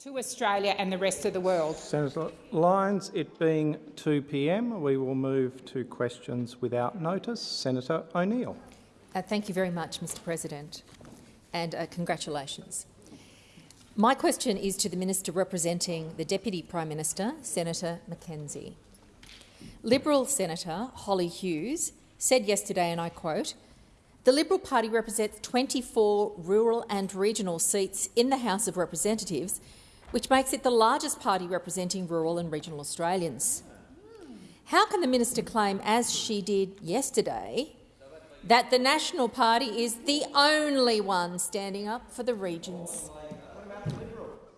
to Australia and the rest of the world. Senator Lyons, it being 2 p.m, we will move to questions without notice. Senator O'Neill. Uh, thank you very much, Mr President, and uh, congratulations. My question is to the Minister representing the Deputy Prime Minister, Senator McKenzie. Liberal Senator Hollie Hughes said yesterday, and I quote, the Liberal Party represents 24 rural and regional seats in the House of Representatives, which makes it the largest party representing rural and regional Australians. How can the minister claim, as she did yesterday, that the National Party is the only one standing up for the regions?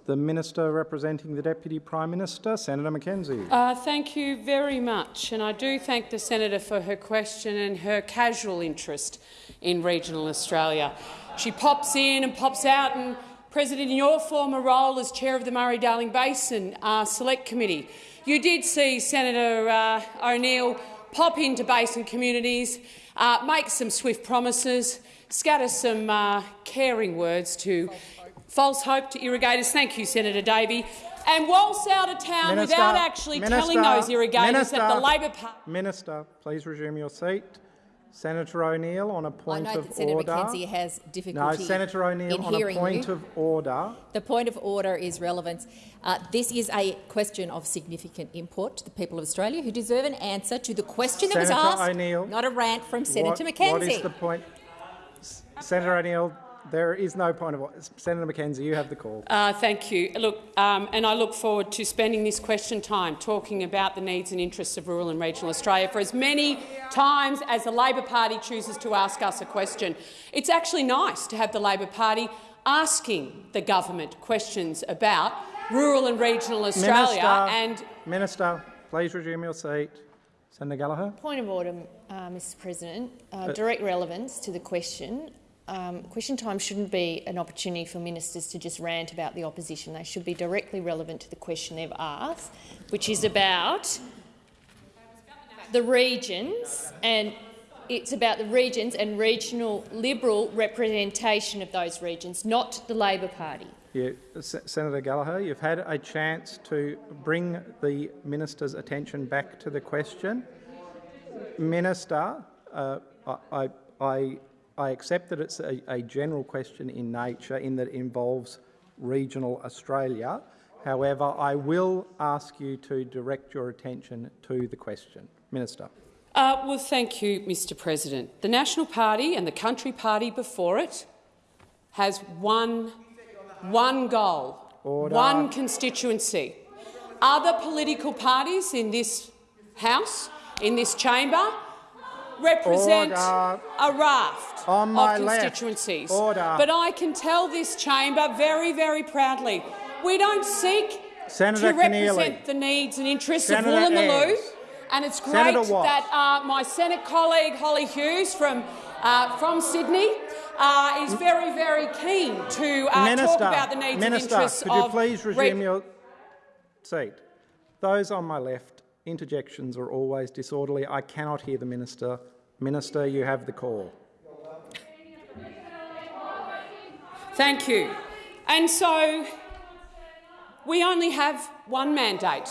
The Minister representing the Deputy Prime Minister, Senator McKenzie. Uh, thank you very much, and I do thank the senator for her question and her casual interest in regional Australia. She pops in and pops out, and President, in your former role as chair of the Murray-Darling Basin uh, Select Committee, you did see Senator uh, O'Neill pop into basin communities, uh, make some swift promises, scatter some uh, caring words to false hope to irrigators. Thank you, Senator Davey. And waltz out of town Minister, without actually Minister, telling those irrigators Minister, that the Labor Party— Minister, please resume your seat. Senator O'Neill on a point I know of that Senator order. McKenzie has difficulty no, Senator O'Neill on a point you. of order. The point of order is relevance. Uh, this is a question of significant import to the people of Australia who deserve an answer to the question that was asked, not a rant from Senator what, McKenzie. What is the point? Senator O'Neill, there is no point of order. Senator McKenzie, you have the call. Uh, thank you. Look, um, and I look forward to spending this question time talking about the needs and interests of rural and regional Australia for as many times as the Labor Party chooses to ask us a question. It's actually nice to have the Labor Party asking the government questions about rural and regional Australia. Minister, and Minister, please resume your seat. Senator Gallagher. Point of order, uh, Mr President. Uh, direct relevance to the question. Um, question time shouldn't be an opportunity for ministers to just rant about the opposition. They should be directly relevant to the question they've asked, which is about the regions and it's about the regions and regional Liberal representation of those regions, not the Labor Party. You, S Senator Gallagher, you've had a chance to bring the minister's attention back to the question. Minister, uh, I, I, I accept that it's a, a general question in nature in that it involves regional Australia. However, I will ask you to direct your attention to the question. Minister. Uh, well, thank you, Mr President. The National Party and the Country Party before it has one, one goal, Order. one constituency. Other political parties in this House, in this chamber, represent Order. a raft On of constituencies. But I can tell this chamber very, very proudly, we don't seek Senator to Keneally. represent the needs and interests Senator of Woolloomooloo. And it's great that uh, my Senate colleague Hollie Hughes from, uh, from Sydney uh, is very, very keen to uh, Minister, talk about the needs Minister, and interests could you of please resume your seat? Those on my left, interjections are always disorderly. I cannot hear the minister. Minister, you have the call. Thank you. And so we only have one mandate,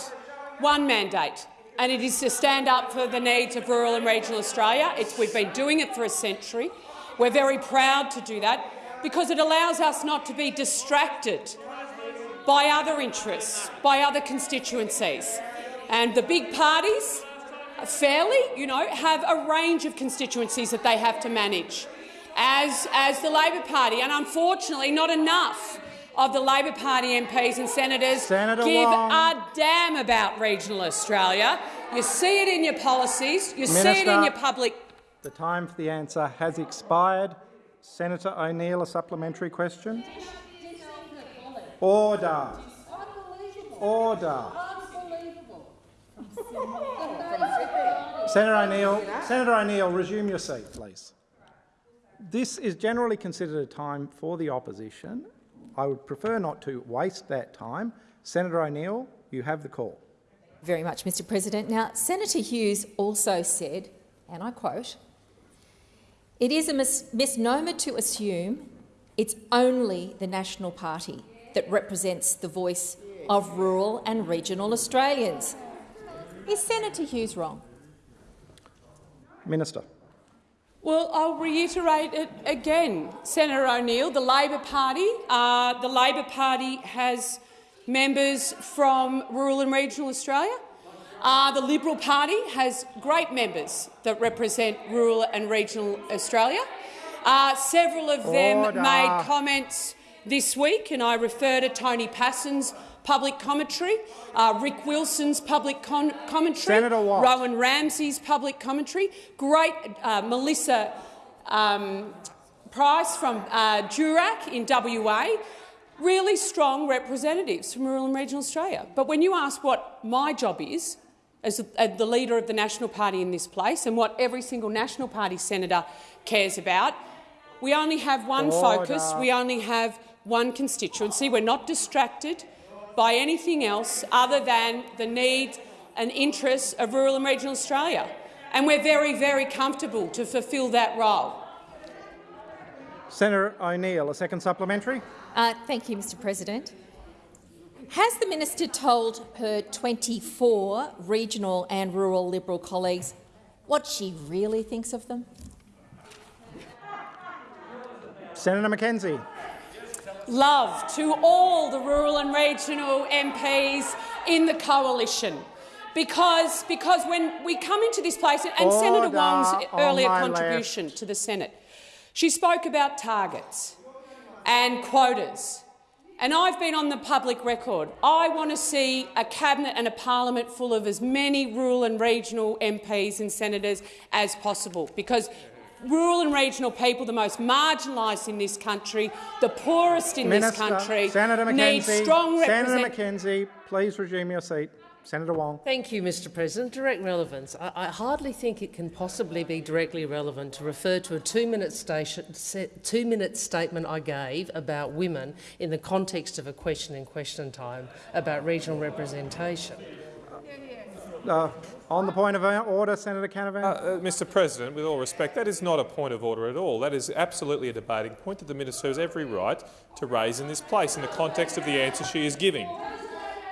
one mandate, and it is to stand up for the needs of rural and regional Australia. It's, we've been doing it for a century. We're very proud to do that because it allows us not to be distracted by other interests, by other constituencies. And the big parties, fairly, you know, have a range of constituencies that they have to manage, as, as the Labor Party. And unfortunately, not enough of the Labor Party MPs and senators Senator give a damn about regional Australia. You see it in your policies, you see it in your public The time for the answer has expired. Senator O'Neill, a supplementary question. Order. Order. Senator O'Neill, Senator O'Neill, resume your seat, please. This is generally considered a time for the opposition. I would prefer not to waste that time. Senator O'Neill, you have the call. Very much, Mr President. Now, Senator Hughes also said, and I quote, it is a mis misnomer to assume it's only the National Party that represents the voice of rural and regional Australians. Is Senator Hughes wrong? Minister. Well, I'll reiterate it again, Senator O'Neill. The Labor Party, uh, the Labor Party has members from rural and regional Australia. Uh, the Liberal Party has great members that represent rural and regional Australia. Uh, several of them Order. made comments this week, and I refer to Tony Pasin's public commentary, uh, Rick Wilson's public commentary, Senator Watt. Rowan Ramsey's public commentary, great uh, Melissa um, Price from uh, Durack in WA, really strong representatives from rural and regional Australia. But when you ask what my job is, as the- as the leader of the National Party in this place, and what every single National Party senator cares about, we only have one focus, we only have one constituency. We're not distracted by anything else other than the needs and interests of rural and regional Australia. And we're very, very comfortable to fulfil that role. Senator O'Neill, a second supplementary. Uh, thank you, Mr President. Has the minister told her 24 regional and rural Liberal colleagues what she really thinks of them? Senator McKenzie. Love to all the rural and regional MPs in the coalition. Because, because when we come into this place, and Senator Wong's earlier contribution to the Senate, she spoke about targets and quotas. And I've been on the public record. I want to see a cabinet and a parliament full of as many rural and regional MPs and senators as possible, because rural and regional people, the most marginalised in this country, the poorest in Minister, this country, Senator need McKenzie. strong Senator. McKenzie, please resume your seat. Senator Wong. Thank you, Mr President. Direct relevance. I, I hardly think it can possibly be directly relevant to refer to a two-minute two statement I gave about women in the context of a question in question time about regional representation. Uh, on the point of order, Senator Canavan. Uh, uh, Mr President, with all respect, that is not a point of order at all. That is absolutely a debating point that the minister has every right to raise in this place in the context of the answer she is giving.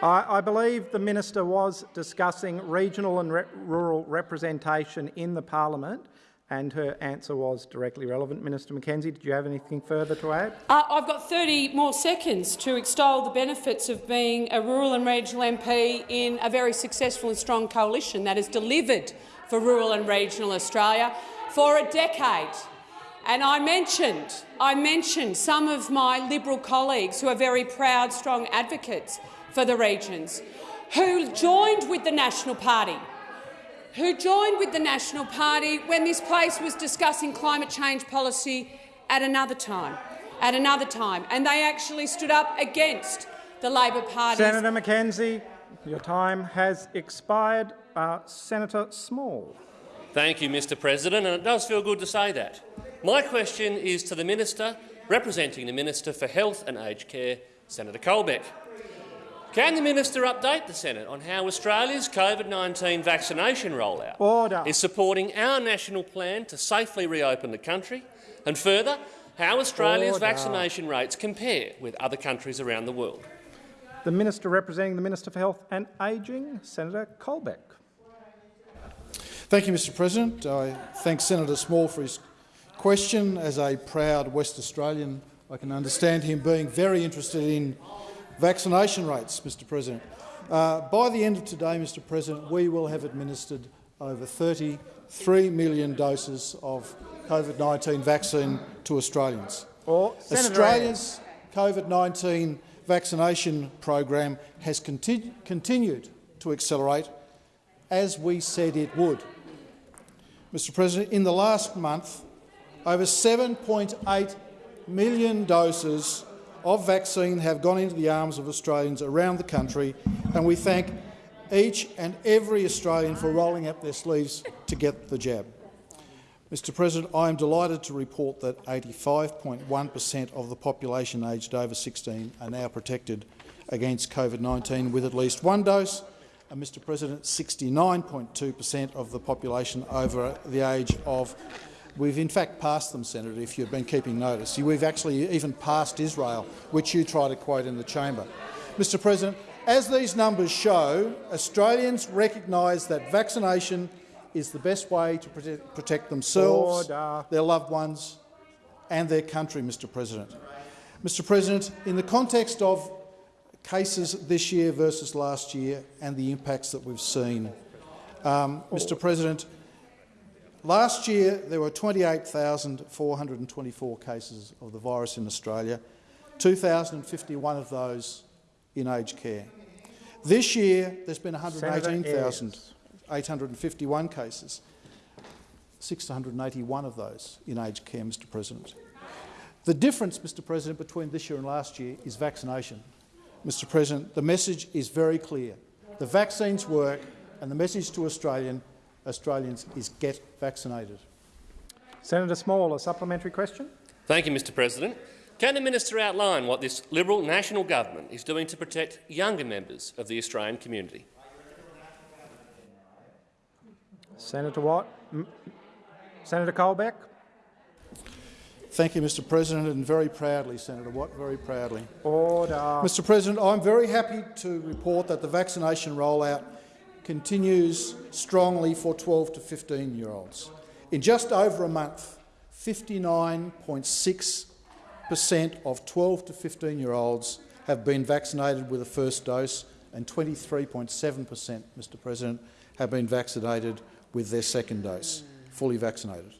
I, I believe the minister was discussing regional and re rural representation in the parliament, and her answer was directly relevant. Minister McKenzie, did you have anything further to add? Uh, I've got 30 more seconds to extol the benefits of being a rural and regional MP in a very successful and strong coalition that has delivered for rural and regional Australia for a decade. And I mentioned, I mentioned some of my Liberal colleagues who are very proud, strong advocates for the regions, who joined with the National Party who joined with the National Party when this place was discussing climate change policy at another time, at another time, and they actually stood up against the Labor Party. Senator McKenzie, your time has expired. Uh, Senator Small. Thank you, Mr President, and it does feel good to say that. My question is to the Minister, representing the Minister for Health and Aged Care, Senator Colbeck. Can the minister update the Senate on how Australia's COVID-19 vaccination rollout Order. is supporting our national plan to safely reopen the country, and further, how Australia's Order. vaccination rates compare with other countries around the world? The minister representing the Minister for Health and Ageing, Senator Colbeck. Thank you, Mr President. I thank Senator Small for his question. As a proud West Australian, I can understand him being very interested in vaccination rates, Mr President. Uh, by the end of today, Mr President, we will have administered over 33 million doses of COVID-19 vaccine to Australians. Or Senator Australia's COVID-19 vaccination program has conti continued to accelerate, as we said it would. Mr President, in the last month, over 7.8 million doses of vaccine have gone into the arms of Australians around the country, and we thank each and every Australian for rolling up their sleeves to get the jab. Mr President, I am delighted to report that 85.1 per cent of the population aged over 16 are now protected against COVID-19 with at least one dose, and Mr President, 69.2 per cent of the population over the age of We've in fact passed them, Senator, if you've been keeping notice. We've actually even passed Israel, which you try to quote in the chamber. Mr President, as these numbers show, Australians recognise that vaccination is the best way to protect, protect themselves, Order. their loved ones and their country, Mr President. Mr President, in the context of cases this year versus last year and the impacts that we've seen, um, Mr President, last year there were 28,424 cases of the virus in Australia, 2,051 of those in aged care. This year there's been 118,851 cases, 681 of those in aged care, Mr President. The difference, Mr President, between this year and last year is vaccination. Mr President, the message is very clear. The vaccines work and the message to Australian, Australians is get vaccinated. Senator Small, a supplementary question. Thank you, Mr President. Can the minister outline what this Liberal national government is doing to protect younger members of the Australian community? Senator Watt. M Senator Colbeck. Thank you, Mr President, and very proudly, Senator Watt, very proudly. Order. Mr President, I'm very happy to report that the vaccination rollout continues strongly for 12 to 15-year-olds. In just over a month, 59.6 per cent of 12 to 15-year-olds have been vaccinated with a first dose and 23.7 per cent, Mr President, have been vaccinated with their second dose, fully vaccinated.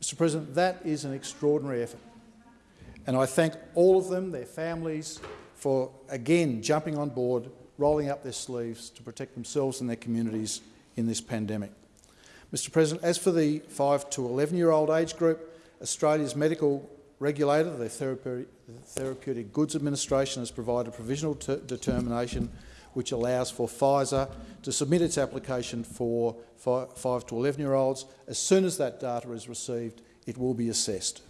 Mr President, that is an extraordinary effort. And I thank all of them, their families, for again jumping on board, rolling up their sleeves to protect themselves and their communities in this pandemic. Mr President, as for the 5 to 11-year-old age group, Australia's medical regulator, the Therapeutic, Therapeutic Goods Administration, has provided provisional determination which allows for Pfizer to submit its application for 5 to 11-year-olds. As soon as that data is received, it will be assessed.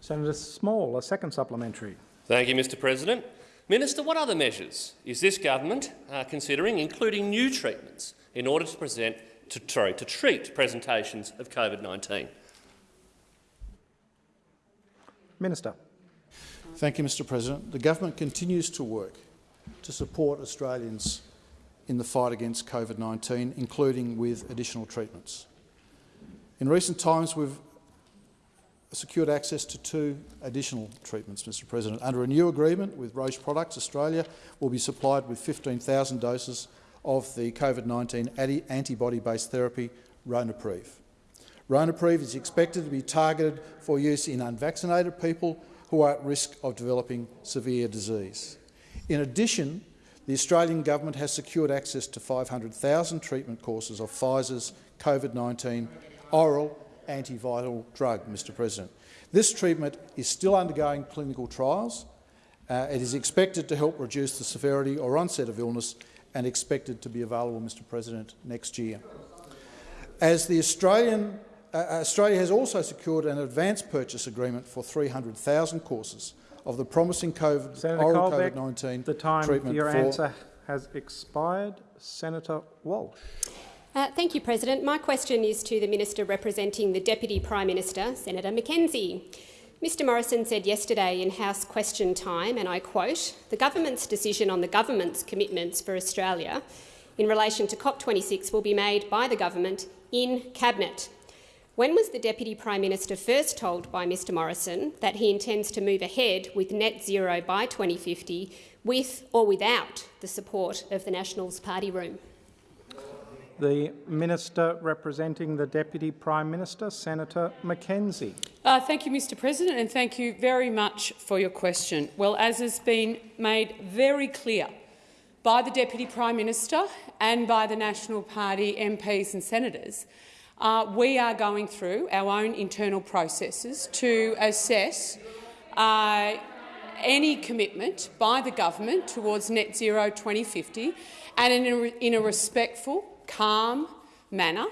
Senator Small, a second supplementary. Thank you, Mr President. Minister, what other measures is this government uh, considering, including new treatments, in order to present to, sorry, to treat presentations of COVID-19? Minister. Thank you, Mr President. The government continues to work to support Australians in the fight against COVID-19, including with additional treatments. In recent times, we've secured access to two additional treatments, Mr President. Under a new agreement with Roche Products, Australia will be supplied with 15,000 doses of the COVID-19 antibody-based therapy Ronapreve. Ronapreve is expected to be targeted for use in unvaccinated people who are at risk of developing severe disease. In addition, the Australian government has secured access to 500,000 treatment courses of Pfizer's COVID-19 oral antiviral drug, Mr President. This treatment is still undergoing clinical trials. Uh, it is expected to help reduce the severity or onset of illness and expected to be available, Mr President, next year. As the Australian, uh, Australia has also secured an advance purchase agreement for 300,000 courses of the promising COVID, Senator oral Colbeck, COVID-19 the time treatment for your answer has expired. Senator Walsh. Uh, thank you, President. My question is to the Minister representing the Deputy Prime Minister, Senator McKenzie. Mr Morrison said yesterday in House question time, and I quote, the government's decision on the government's commitments for Australia in relation to COP26 will be made by the government in Cabinet. When was the Deputy Prime Minister first told by Mr Morrison that he intends to move ahead with net zero by 2050 with or without the support of the Nationals party room? The Minister representing the Deputy Prime Minister, Senator McKenzie. Uh, thank you, Mr President, and thank you very much for your question. Well, as has been made very clear by the Deputy Prime Minister and by the National Party MPs and senators, uh, we are going through our own internal processes to assess uh, any commitment by the government towards net zero 2050 and in a, in a respectful calm manner,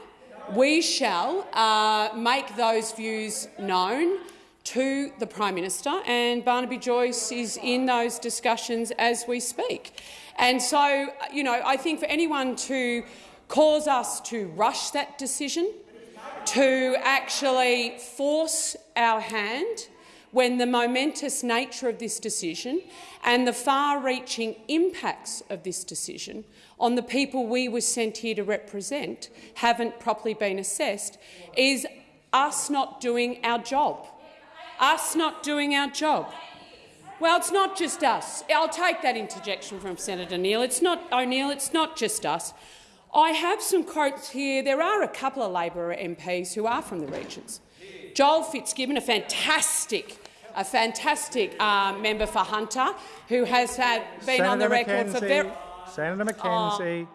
we shall uh, make those views known to the Prime Minister, and Barnaby Joyce is in those discussions as we speak. And so, you know, I think for anyone to cause us to rush that decision, to actually force our hand when the momentous nature of this decision and the far-reaching impacts of this decision on the people we were sent here to represent haven't properly been assessed is us not doing our job. Us not doing our job. Well, it's not just us. I'll take that interjection from Senator Neal. It's not O'Neill. It's not just us. I have some quotes here. There are a couple of Labor MPs who are from the regions. Joel Fitzgibbon, a fantastic, a fantastic uh, member for Hunter, who has had, been Senator on the record McKenzie, for very. Senator McKenzie.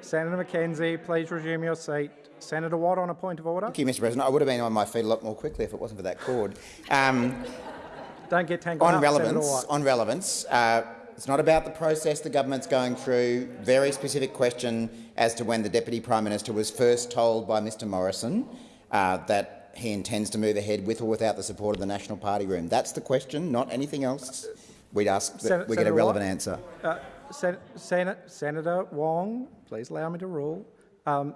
Senator McKenzie, please resume your seat. Senator Watt on a point of order. Thank you, Mr President. I would have been on my feet a lot more quickly if it wasn't for that cord. Um, Don't get tangled on up, Senator relevance, Watt. on relevance, uh, it's not about the process the government's going through. Very specific question as to when the Deputy Prime Minister was first told by Mr Morrison uh, that he intends to move ahead with or without the support of the National Party room. That's the question, not anything else. We'd ask that we get a relevant Watt? answer. Uh, Sen- Sen- Senator Wong, please allow me to rule. Um,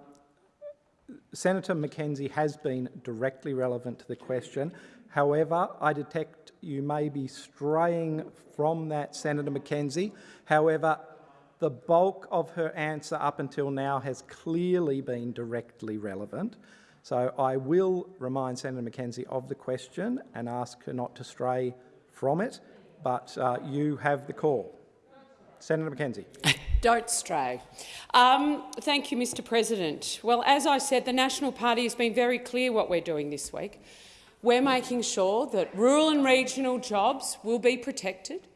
Senator McKenzie has been directly relevant to the question. However, I detect you may be straying from that, Senator McKenzie. However, the bulk of her answer up until now has clearly been directly relevant. So I will remind Senator McKenzie of the question and ask her not to stray from it, but uh, you have the call. Senator McKenzie. Don't stray. Um, thank you, Mr President. Well, as I said, the National Party has been very clear what we're doing this week. We're making sure that rural and regional jobs will be protected,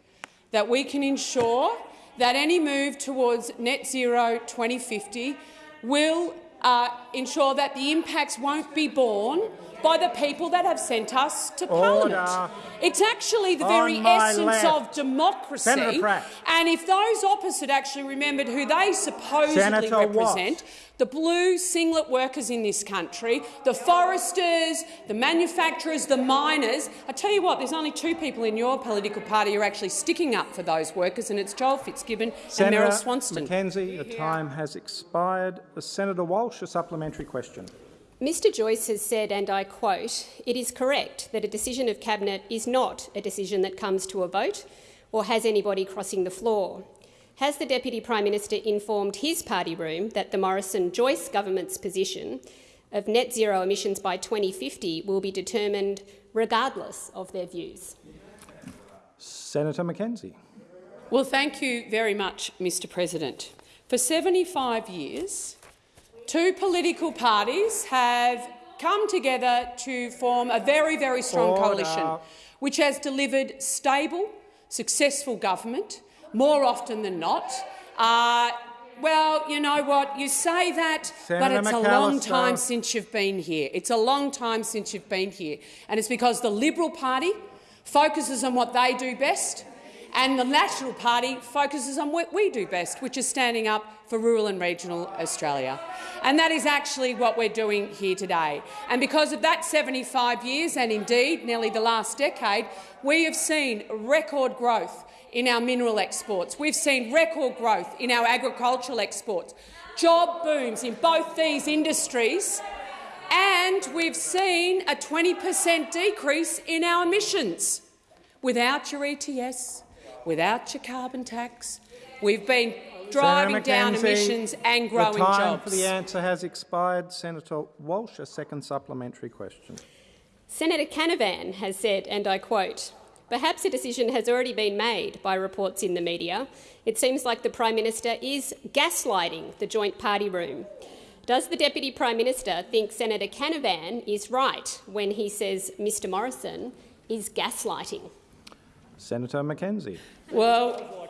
that we can ensure that any move towards net zero 2050 will uh, ensure that the impacts won't be borne by the people that have sent us to Order. Parliament. It's actually the very essence left. of democracy. And if those opposite actually remembered who they supposedly Senator represent, the blue singlet workers in this country, the foresters, the manufacturers, the miners. I tell you what, there's only two people in your political party who are actually sticking up for those workers, and it's Joel Fitzgibbon Senator and Meryl Swanson. McKenzie, the time has expired. Senator Walsh, a supplementary question. Mr Joyce has said, and I quote, it is correct that a decision of Cabinet is not a decision that comes to a vote or has anybody crossing the floor. Has the Deputy Prime Minister informed his party room that the Morrison-Joyce government's position of net zero emissions by 2050 will be determined regardless of their views? Senator McKenzie. Well, thank you very much, Mr President. For 75 years, two political parties have come together to form a very, very strong Order. coalition which has delivered stable, successful government more often than not. Uh, well, you know what? You say that, but Senator it's a long time since you've been here. It's a long time since you've been here. And it's because the Liberal Party focuses on what they do best and the National Party focuses on what we do best, which is standing up for rural and regional Australia. And that is actually what we're doing here today. And because of that 75 years, and indeed nearly the last decade, we have seen record growth in our mineral exports. We've seen record growth in our agricultural exports, job booms in both these industries, and we've seen a 20 per cent decrease in our emissions. Without your ETS, without your carbon tax, we've been driving Senator down emissions and growing the time jobs. for the answer has expired. Senator Walsh, a second supplementary question. Senator Canavan has said, and I quote, Perhaps a decision has already been made by reports in the media. It seems like the Prime Minister is gaslighting the joint party room. Does the Deputy Prime Minister think Senator Canavan is right when he says Mr Morrison is gaslighting? Senator McKenzie. Well,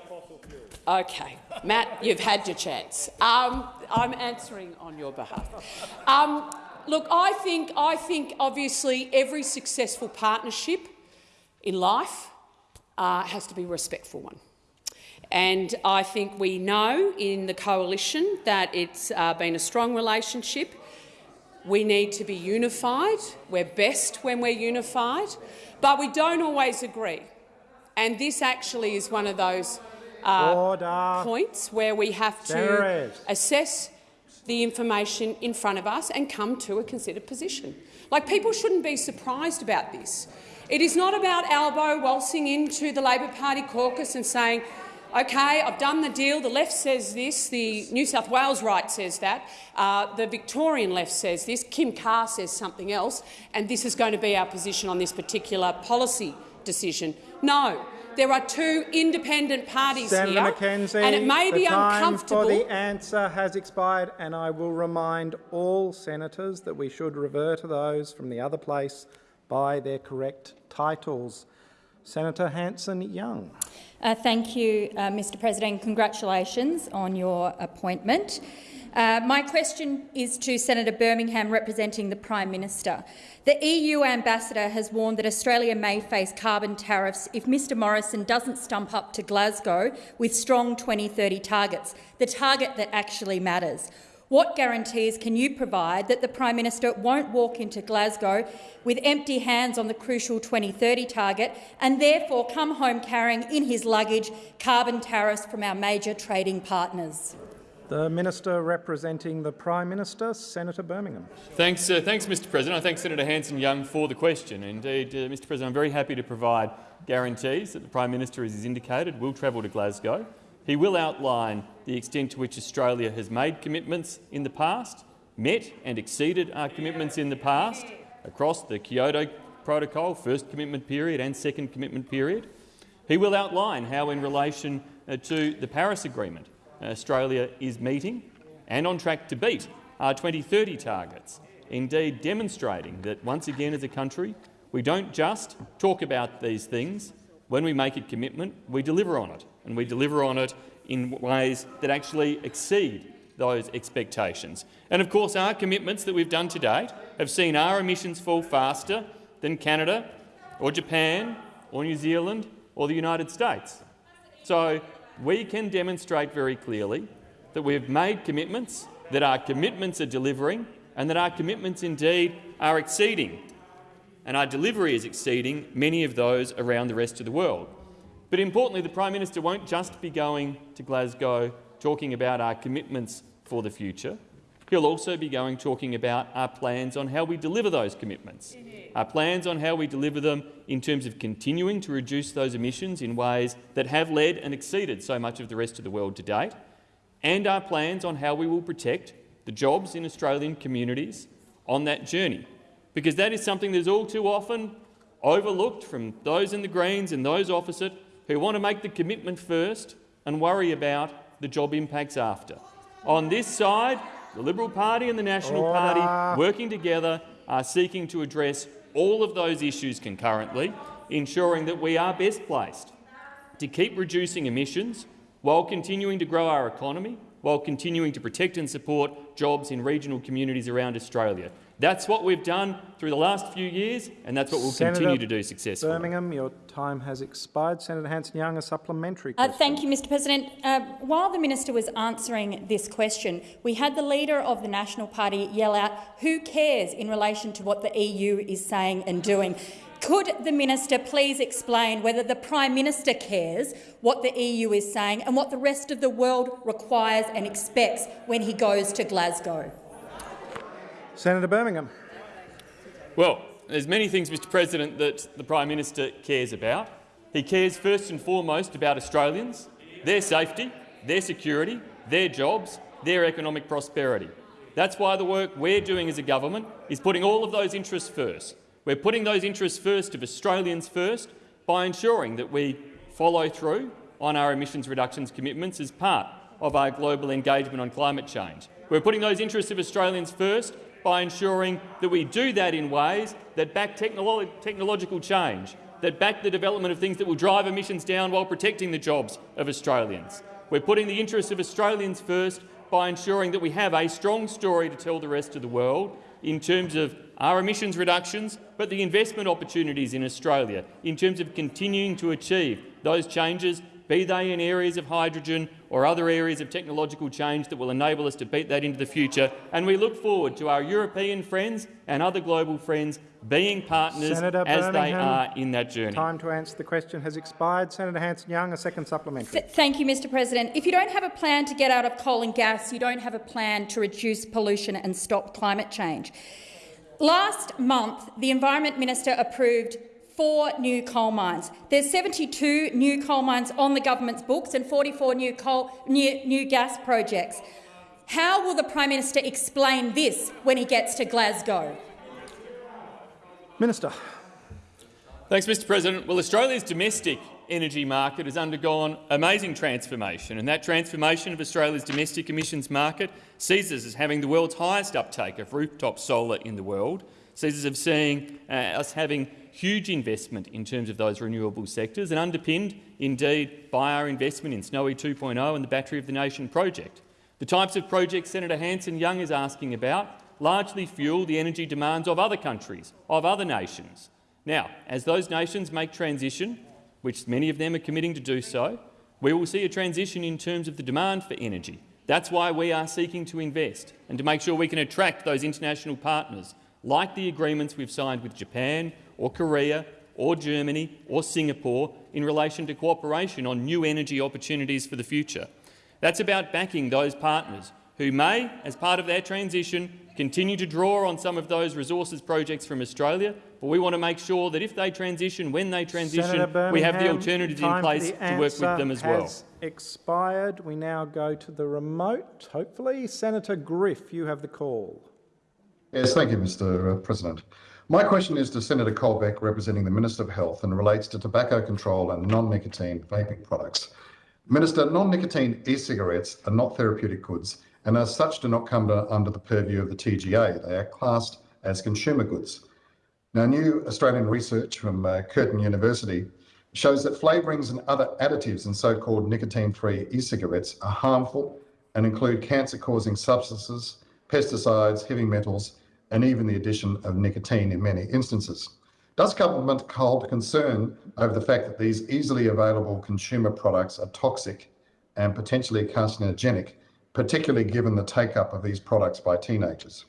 okay, Matt, you've had your chance. Um, I'm answering on your behalf. Um, look, I think, I think obviously every successful partnership in life uh, has to be a respectful one. And I think we know in the coalition that it's uh, been a strong relationship. We need to be unified. We're best when we're unified, but we don't always agree. And this actually is one of those uh, points where we have to assess the information in front of us and come to a considered position. Like, people shouldn't be surprised about this. It is not about Albo waltzing into the Labor Party caucus and saying, OK, I've done the deal. The left says this. The New South Wales right says that. Uh, the Victorian left says this. Kim Carr says something else. And this is going to be our position on this particular policy decision. No. There are two independent parties Senator here, McKenzie, and it may be the time uncomfortable. for the answer has expired, and I will remind all senators that we should refer to those from the other place by their correct titles. Senator Hanson-Young. Uh, thank you, uh, Mr President. Congratulations on your appointment. Uh, my question is to Senator Birmingham representing the Prime Minister. The EU ambassador has warned that Australia may face carbon tariffs if Mr Morrison doesn't stump up to Glasgow with strong 2030 targets, the target that actually matters. What guarantees can you provide that the Prime Minister won't walk into Glasgow with empty hands on the crucial 2030 target and therefore come home carrying in his luggage carbon tariffs from our major trading partners? The Minister representing the Prime Minister, Senator Birmingham. Thanks, uh, thanks Mr President. I thank Senator Hanson-Young for the question. Indeed, uh, Mr President, I'm very happy to provide guarantees that the Prime Minister, as is indicated, will travel to Glasgow. He will outline the extent to which Australia has made commitments in the past, met and exceeded our commitments in the past across the Kyoto Protocol, first commitment period and second commitment period. He will outline how, in relation uh, to the Paris Agreement, Australia is meeting and on track to beat our 2030 targets, indeed demonstrating that once again as a country we don't just talk about these things. When we make a commitment, we deliver on it, and we deliver on it in ways that actually exceed those expectations. And of course, our commitments that we've done to date have seen our emissions fall faster than Canada or Japan or New Zealand or the United States. So we can demonstrate very clearly that we have made commitments, that our commitments are delivering and that our commitments indeed are exceeding. And our delivery is exceeding many of those around the rest of the world. But importantly, the Prime Minister won't just be going to Glasgow talking about our commitments for the future. He'll also be going talking about our plans on how we deliver those commitments, our plans on how we deliver them in terms of continuing to reduce those emissions in ways that have led and exceeded so much of the rest of the world to date, and our plans on how we will protect the jobs in Australian communities on that journey. Because that is something that is all too often overlooked from those in the Greens and those opposite who want to make the commitment first and worry about the job impacts after. On this side, the Liberal Party and the National. Party working together are seeking to address all of those issues concurrently, ensuring that we are best placed to keep reducing emissions while continuing to grow our economy, while continuing to protect and support jobs in regional communities around Australia. That's what we've done through the last few years, and that's what we'll Senator continue to do successfully. Birmingham, your time has expired. Senator Hanson-Young, a supplementary Uh, thank you, Mr President. Uh, while the minister was answering this question, we had the leader of the National Party yell out, who cares in relation to what the EU is saying and doing. Could the minister please explain whether the Prime Minister cares what the EU is saying and what the rest of the world requires and expects when he goes to Glasgow? Senator Birmingham. Well, there's many things, Mr President, that the Prime Minister cares about. He cares first and foremost about Australians, their safety, their security, their jobs, their economic prosperity. That's why the work we're doing as a government is putting all of those interests first. We're putting those interests first of Australians first by ensuring that we follow through on our emissions reductions commitments as part of our global engagement on climate change. We're putting those interests of Australians first by ensuring that we do that in ways that back technolo technological change, that back the development of things that will drive emissions down while protecting the jobs of Australians. We're putting the interests of Australians first by ensuring that we have a strong story to tell the rest of the world in terms of our emissions reductions, but the investment opportunities in Australia, in terms of continuing to achieve those changes be they in areas of hydrogen or other areas of technological change that will enable us to beat that into the future. And we look forward to our European friends and other global friends being partners Senator as they are in that journey. Time to answer the question has expired. Senator Hanson-Young, a second supplementary. Th thank you, Mr President. If you don't have a plan to get out of coal and gas, you don't have a plan to reduce pollution and stop climate change. Last month, the Environment Minister approved four new coal mines. There's 72 new coal mines on the government's books and 44 new, coal, new, new gas projects. How will the Prime Minister explain this when he gets to Glasgow? Minister. Thanks, Mr President. Well, Australia's domestic energy market has undergone amazing transformation, and that transformation of Australia's domestic emissions market sees us as having the world's highest uptake of rooftop solar in the world, sees us as seeing uh, us having huge investment in terms of those renewable sectors and underpinned, indeed, by our investment in Snowy 2.0 and the Battery of the Nation project. The types of projects Senator Hanson-Young is asking about largely fuel the energy demands of other countries, of other nations. Now, as those nations make transition, which many of them are committing to do so, we will see a transition in terms of the demand for energy. That's why we are seeking to invest and to make sure we can attract those international partners, like the agreements we've signed with Japan or Korea or Germany or Singapore in relation to cooperation on new energy opportunities for the future. That's about backing those partners who may, as part of their transition, continue to draw on some of those resources projects from Australia, but we want to make sure that if they transition, when they transition, we have the alternatives in place to work with them as well. expired. We now go to the remote, hopefully. Senator Griff, you have the call. Yes, thank you, Mr uh, President. My question is to Senator Colbeck, representing the Minister of Health, and relates to tobacco control and non-nicotine vaping products. Minister, non-nicotine e-cigarettes are not therapeutic goods and as such do not come to, under the purview of the TGA. They are classed as consumer goods. Now, new Australian research from uh, Curtin University shows that flavourings and other additives in so-called nicotine-free e-cigarettes are harmful and include cancer-causing substances, pesticides, heavy metals, and even the addition of nicotine in many instances. Does government hold concern over the fact that these easily available consumer products are toxic and potentially carcinogenic, particularly given the take-up of these products by teenagers?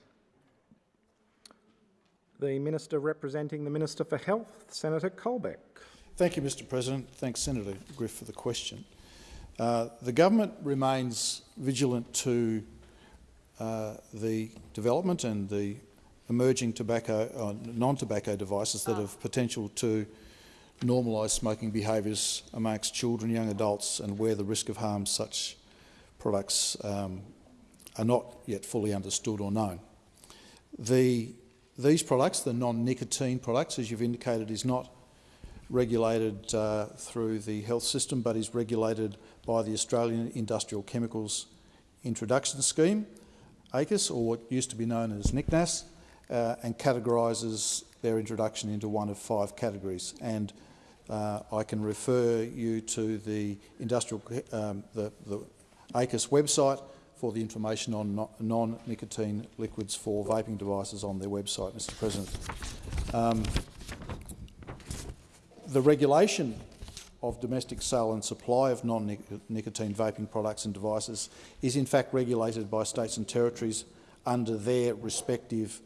The Minister representing the Minister for Health, Senator Colbeck. Thank you, Mr President. Thanks, Senator Griff, for the question. Uh, the government remains vigilant to uh, the development and the emerging tobacco, uh, non-tobacco devices that have potential to normalise smoking behaviours amongst children, young adults, and where the risk of harm such products um, are not yet fully understood or known. The, these products, the non-nicotine products, as you've indicated, is not regulated uh, through the health system, but is regulated by the Australian Industrial Chemicals Introduction Scheme, ACIS, or what used to be known as NICNAS, uh, and categorises their introduction into one of five categories. And uh, I can refer you to the industrial, um, the, the ACIS website for the information on non-nicotine liquids for vaping devices on their website, Mr President. Um, the regulation of domestic sale and supply of non-nicotine vaping products and devices is in fact regulated by states and territories under their respective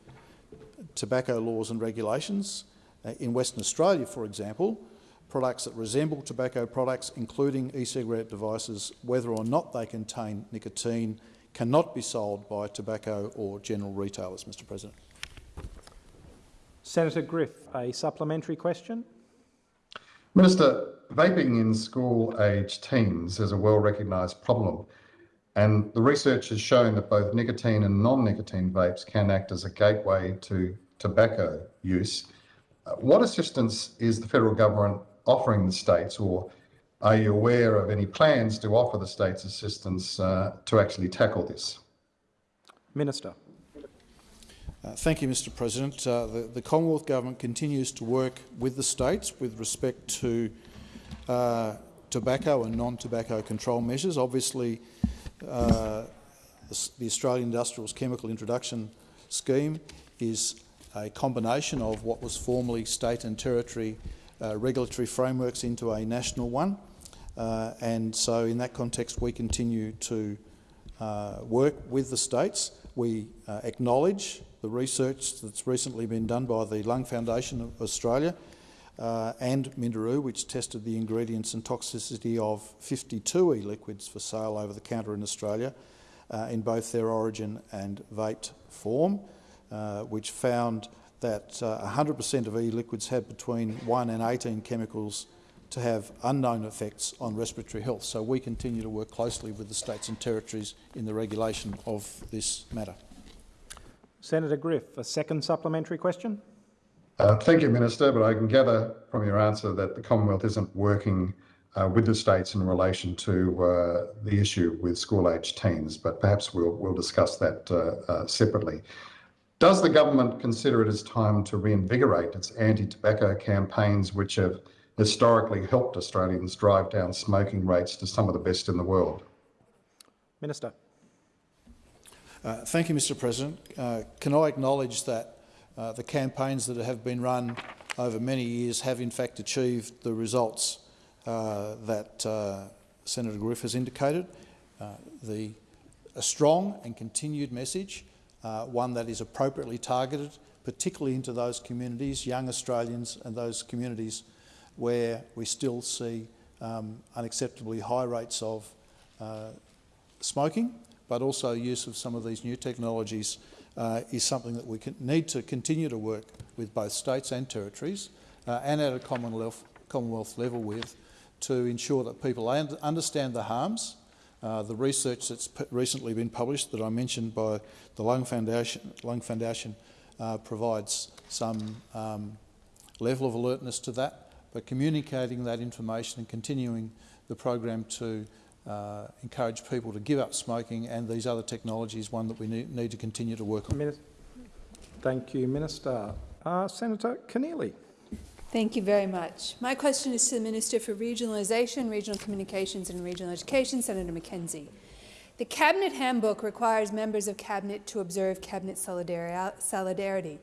tobacco laws and regulations. Uh, in Western Australia, for example, products that resemble tobacco products, including e-cigarette devices, whether or not they contain nicotine, cannot be sold by tobacco or general retailers, Mr President. Senator Griff, a supplementary question. Minister, vaping in school-aged teens is a well-recognised problem and the research has shown that both nicotine and non-nicotine vapes can act as a gateway to tobacco use. Uh, what assistance is the federal government offering the states, or are you aware of any plans to offer the states assistance uh, to actually tackle this? Minister. Uh, thank you, Mr President. Uh, the, the, Commonwealth Government continues to work with the states with respect to uh, tobacco and non-tobacco control measures. Obviously, uh, the Australian Industrials Chemical Introduction Scheme is a combination of what was formerly state and territory uh, regulatory frameworks into a national one. Uh, and so in that context, we continue to uh, work with the states. We uh, acknowledge the research that's recently been done by the Lung Foundation of Australia uh, and Minderoo, which tested the ingredients and toxicity of 52 e-liquids for sale over the counter in Australia uh, in both their origin and vaped form, uh, which found that 100% of e-liquids had between 1 and 18 chemicals to have unknown effects on respiratory health. So we continue to work closely with the states and territories in the regulation of this matter. Senator Griff, a second supplementary question. Uh, thank you, Minister, but I can gather from your answer that the Commonwealth isn't working uh, with the states in relation to uh, the issue with school-aged teens, but perhaps we'll, we'll discuss that uh, uh, separately. Does the government consider it is time to reinvigorate its anti-tobacco campaigns, which have historically helped Australians drive down smoking rates to some of the best in the world? Minister. Uh, thank you, Mr President. Uh, can I acknowledge that uh, the campaigns that have been run over many years have in fact achieved the results uh, that uh, Senator Griff has indicated. Uh, the, a strong and continued message, one that is appropriately targeted, particularly into those communities, young Australians and those communities where we still see um, unacceptably high rates of uh, smoking, but also use of some of these new technologies uh, is something that we need to continue to work with both states and territories uh, and at a Commonwealth, Commonwealth level with to ensure that people understand the harms. Uh, the research that's recently been published that I mentioned by the Lung Foundation, Lung Foundation uh, provides some um, level of alertness to that but communicating that information and continuing the program to uh, encourage people to give up smoking and these other technologies one that we need, need to continue to work on. Thank you, Minister. Uh, Senator Keneally. Thank you very much. My question is to the Minister for Regionalisation, Regional Communications and Regional Education, Senator McKenzie. The Cabinet Handbook requires members of Cabinet to observe Cabinet solidarity.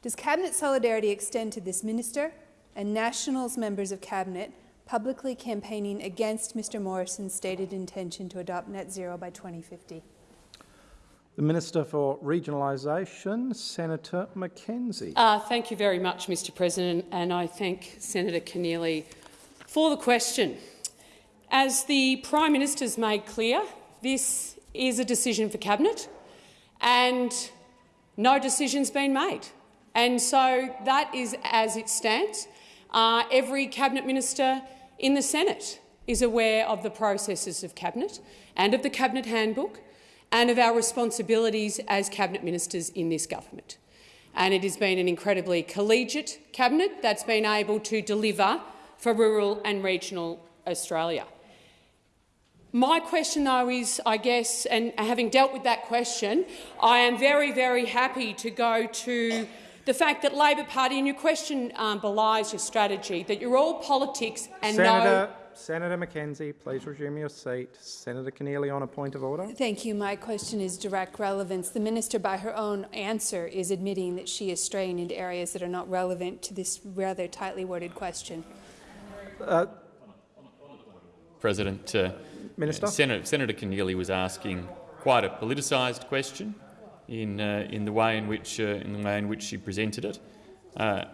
Does Cabinet solidarity extend to this Minister and Nationals members of Cabinet publicly campaigning against Mr Morrison's stated intention to adopt net zero by 2050. The Minister for Regionalisation, Senator McKenzie. Uh, thank you very much, Mr President, and I thank Senator Keneally for the question. As the Prime Minister's made clear, this is a decision for Cabinet and no decision's been made. And so that is as it stands. Uh, every cabinet minister in the Senate is aware of the processes of cabinet and of the cabinet handbook and of our responsibilities as cabinet ministers in this government. And it has been an incredibly collegiate cabinet that's been able to deliver for rural and regional Australia. My question, though, is, I guess, and having dealt with that question, I am very, very happy to go to the fact that Labor Party, and your question um, belies your strategy, that you're all politics and Senator, no— Senator McKenzie, please resume your seat. Senator Keneally on a point of order. Thank you. My question is direct relevance. The minister, by her own answer, is admitting that she is straying into areas that are not relevant to this rather tightly worded question. Uh, President, uh, Minister? Senator, Senator Keneally was asking quite a politicised question in, uh, in, the way in, which, uh, in the way in which she presented it. Uh,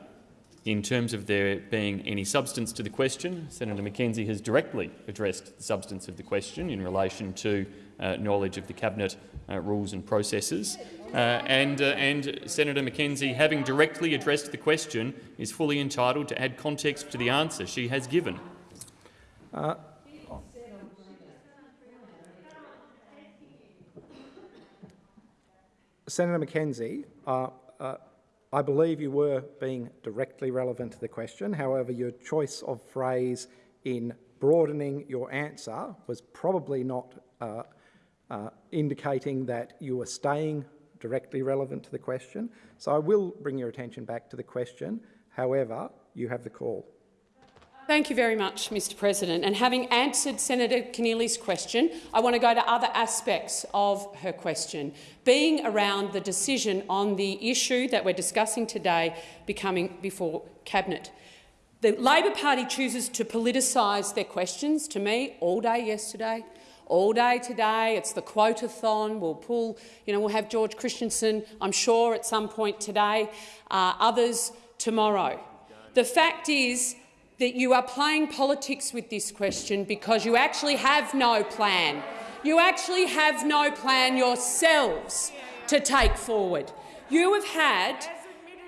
in terms of there being any substance to the question, Senator McKenzie has directly addressed the substance of the question in relation to uh, knowledge of the Cabinet uh, rules and processes. Uh, and, and Senator McKenzie, having directly addressed the question, is fully entitled to add context to the answer she has given. Senator McKenzie, uh, uh, I believe you were being directly relevant to the question. However, your choice of phrase in broadening your answer was probably not uh, uh, indicating that you were staying directly relevant to the question. So I will bring your attention back to the question. However, you have the call. Thank you very much, Mr President. And having answered Senator Keneally's question, I want to go to other aspects of her question, being around the decision on the issue that we're discussing today becoming before Cabinet. The Labor Party chooses to politicise their questions to me all day yesterday, all day today. It's the quotathon. We'll pull, you know, we'll have George Christensen, I'm sure, at some point today, uh, others tomorrow. The fact is that you are playing politics with this question because you actually have no plan. You actually have no plan yourselves to take forward. You have had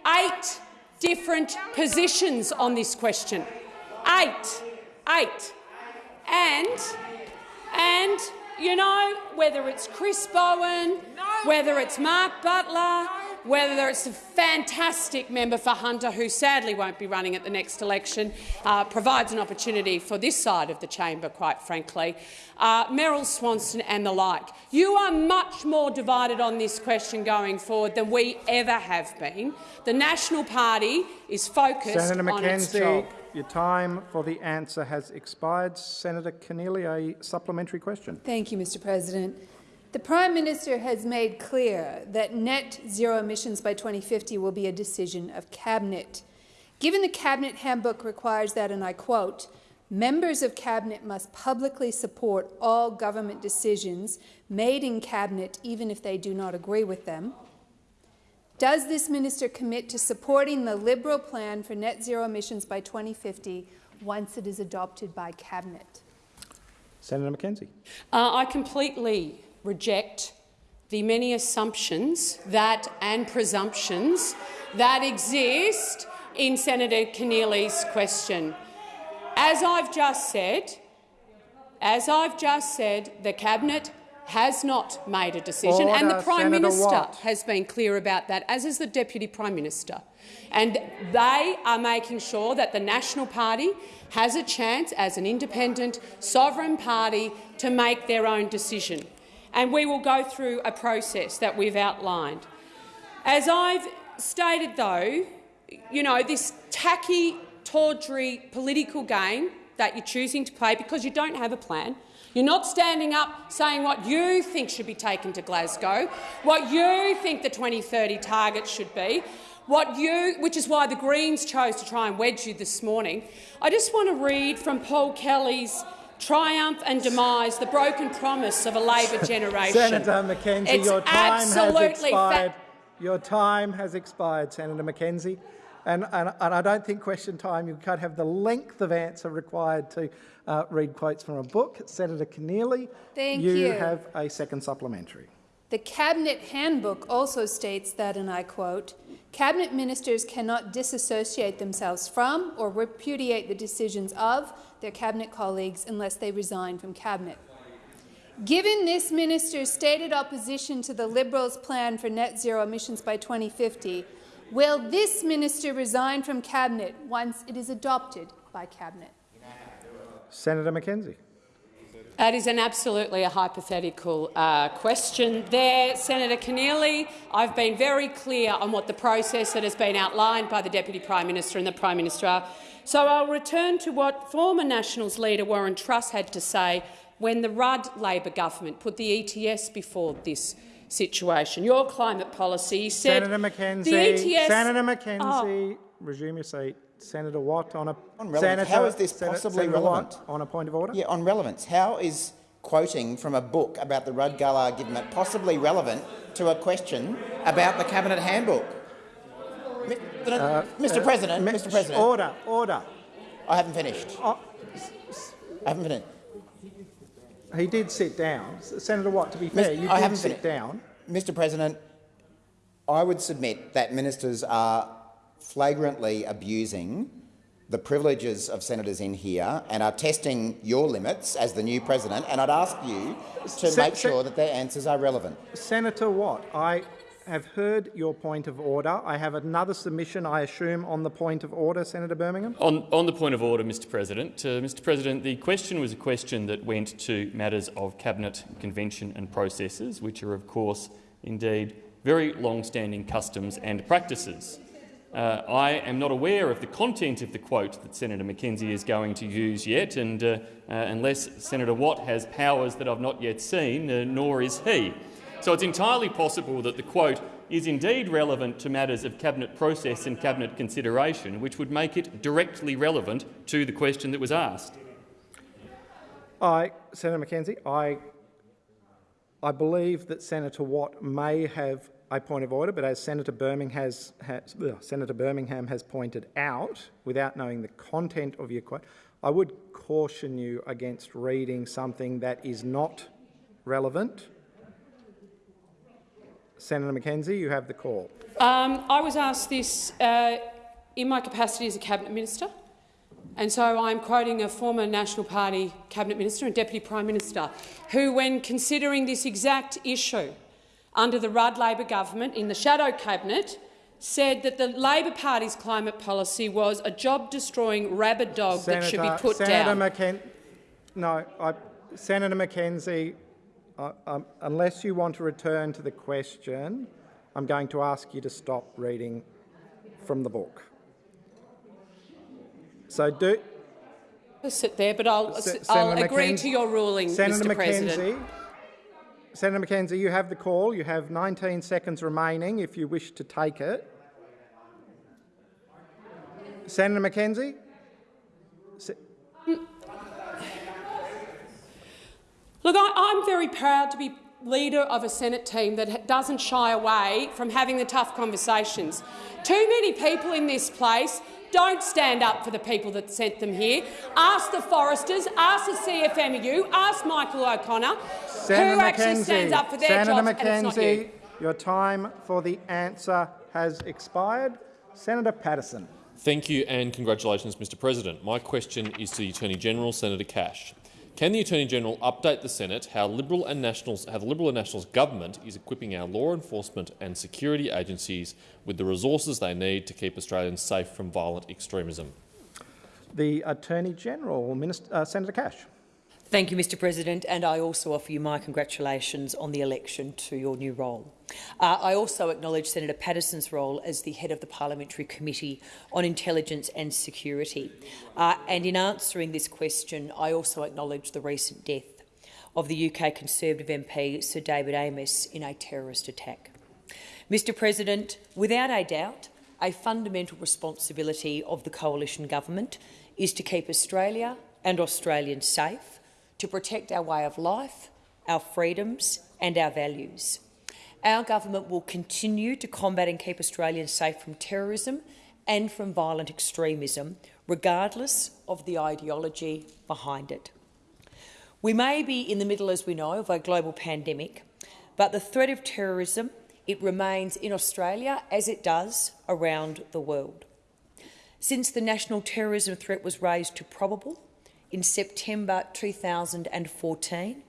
eight different positions on this question. Eight. Eight. And, and you know, whether it's Chris Bowen, whether it's Mark Butler, whether it's a fantastic member for Hunter, who sadly won't be running at the next election, uh, provides an opportunity for this side of the chamber, quite frankly, uh, Meryl Swanson and the like. You are much more divided on this question going forward than we ever have been. The National Party is focused Senator on its McKenzie, job. your time for the answer has expired. Senator Keneally, a supplementary question. Thank you, Mr President. The Prime Minister has made clear that net zero emissions by 2050 will be a decision of Cabinet. Given the Cabinet handbook requires that, and I quote, members of Cabinet must publicly support all government decisions made in Cabinet even if they do not agree with them. Does this minister commit to supporting the Liberal plan for net zero emissions by 2050 once it is adopted by Cabinet? Senator McKenzie. Uh, I completely reject the many assumptions that and presumptions that exist in Senator Keneally's question. As I've just said, as I've just said, the cabinet has not made a decision, and the Prime Senator Minister Watt. has been clear about that, as is the Deputy Prime Minister. And they are making sure that the National Party has a chance, as an independent, sovereign party, to make their own decision. And we will go through a process that we've outlined. As I've stated, though, you know, this tacky, tawdry political game that you're choosing to play because you don't have a plan. You're not standing up saying what you think should be taken to Glasgow, what you think the 2030 target should be, what you, which is why the Greens chose to try and wedge you this morning. I just want to read from Paul Kelly's Triumph and Demise, the broken promise of a Labor generation. Senator McKenzie, It's your time has absolutely fa- expired. Your time has expired, Senator McKenzie. And, and, and I don't think question time, you can't have the length of answer required to uh, read quotes from a book. Senator Keneally, Thank you you. have a second supplementary. The Cabinet Handbook also states that, and I quote, Cabinet ministers cannot disassociate themselves from or repudiate the decisions of their Cabinet colleagues unless they resign from Cabinet. Given this minister's stated opposition to the Liberals' plan for net zero emissions by 2050, will this minister resign from Cabinet once it is adopted by Cabinet? Senator McKenzie. That is an absolutely a hypothetical uh, question there, Senator Keneally. I've been very clear on what the process that has been outlined by the Deputy Prime Minister and the Prime Minister are. So I'll return to what former Nationals leader Warren Truss had to say when the Rudd Labor government put the ETS before this situation. Your climate policy said Senator McKenzie. the ETS. Senator Oh, McKenzie, resume your seat. Senator Watt on a On relevance, Senator, how is this possibly Senator relevant? Watt on a point of order. Yeah, on relevance. How is quoting from a book about the Rudd Gillard government possibly relevant to a question about the Cabinet Handbook? Mi- Uh, Mr. uh, President, Mr. President, Order, order. I haven't finished. Oh, I haven't finished. he did sit down. Senator Watt, to be Mis- fair, you I did haven't sit finished. down. Mr. President, I would submit that ministers are flagrantly abusing the privileges of senators in here and are testing your limits as the new president, and I'd ask you to Se- make sure that their answers are relevant. Senator Watt, I have heard your point of order. I have another submission, I assume, on the point of order, Senator Birmingham. On, on the point of order, Mr President, uh, Mr President, the question was a question that went to matters of cabinet convention and processes, which are, of course, indeed very long-standing customs and practices. Uh, I am not aware of the content of the quote that Senator McKenzie is going to use yet, and uh, uh, unless Senator Watt has powers that I've not yet seen, uh, nor is he. So it's entirely possible that the quote is indeed relevant to matters of cabinet process and cabinet consideration, which would make it directly relevant to the question that was asked. I, Senator McKenzie, I, I believe that Senator Watt may have a point of order, but as Senator Birmingham has, has uh, Senator Birmingham has pointed out, without knowing the content of your quote, I would caution you against reading something that is not relevant. Senator McKenzie, you have the call. Um, I was asked this uh, in my capacity as a cabinet minister, and so I'm quoting a former National Party cabinet minister and deputy prime minister, who, when considering this exact issue under the Rudd Labor government in the shadow cabinet, said that the Labor Party's climate policy was a job-destroying rabid dog Senator, that should be put Senator down. McKen no, I, Senator McKenzie, Um, unless you want to return to the question, I'm going to ask you to stop reading from the book. So do. I'll sit there, but I'll, Se I'll agree McKenzie- to your ruling, Senator Mr McKenzie, President. Senator McKenzie, you have the call. You have 19 seconds remaining if you wish to take it. Senator McKenzie? Se Look, I, I'm very proud to be leader of a Senate team that doesn't shy away from having the tough conversations. Too many people in this place don't stand up for the people that sent them here. Ask the foresters, ask the CFMU, ask Michael O'Connor, Senator who actually McKenzie, stands up for their Senator jobs, and it's not McKenzie, you. your time for the answer has expired. Senator Paterson. Thank you and congratulations, Mr President. My question is to the Attorney-General, Senator Cash. Can the Attorney-General update the Senate how Liberal and Nationals, how the Liberal and Nationals government is equipping our law enforcement and security agencies with the resources they need to keep Australians safe from violent extremism? The Attorney-General, Minister, uh, Senator Cash. Thank you, Mr President, and I also offer you my congratulations on the election to your new role. Uh, I also acknowledge Senator Paterson's role as the head of the Parliamentary Committee on Intelligence and Security. Uh, and in answering this question, I also acknowledge the recent death of the UK Conservative MP Sir David Amess in a terrorist attack. Mr President, without a doubt, a fundamental responsibility of the coalition government is to keep Australia and Australians safe, to protect our way of life, our freedoms and our values. Our government will continue to combat and keep Australians safe from terrorism and from violent extremism, regardless of the ideology behind it. We may be in the middle, as we know, of a global pandemic, but the threat of terrorism it remains in Australia as it does around the world. Since the national terrorism threat was raised to probable in September 2014,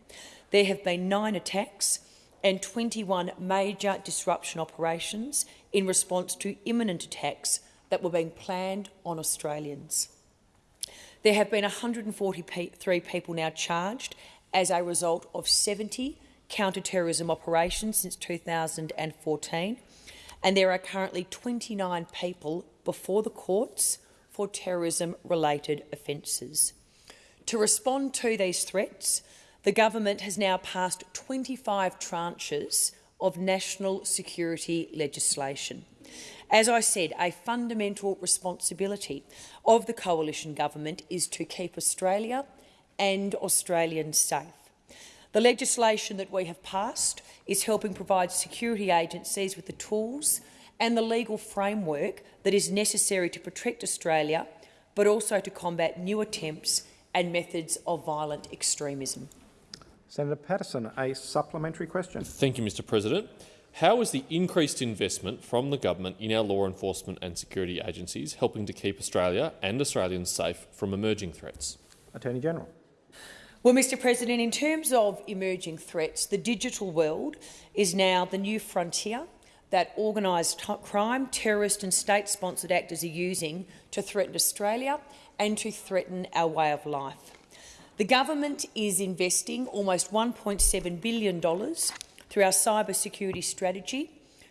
there have been nine attacks and 21 major disruption operations in response to imminent attacks that were being planned on Australians. There have been 143 people now charged as a result of 70 counter-terrorism operations since 2014, and there are currently 29 people before the courts for terrorism-related offences. To respond to these threats, the government has now passed 25 tranches of national security legislation. As I said, a fundamental responsibility of the coalition government is to keep Australia and Australians safe. The legislation that we have passed is helping provide security agencies with the tools and the legal framework that is necessary to protect Australia, but also to combat new attempts and methods of violent extremism. Senator Paterson, a supplementary question. Thank you, Mr President. How is the increased investment from the government in our law enforcement and security agencies helping to keep Australia and Australians safe from emerging threats? Attorney-General. Well, Mr President, in terms of emerging threats, the digital world is now the new frontier that organised crime, terrorist and state-sponsored actors are using to threaten Australia and to threaten our way of life. The government is investing almost $1.7 billion through our cyber security strategy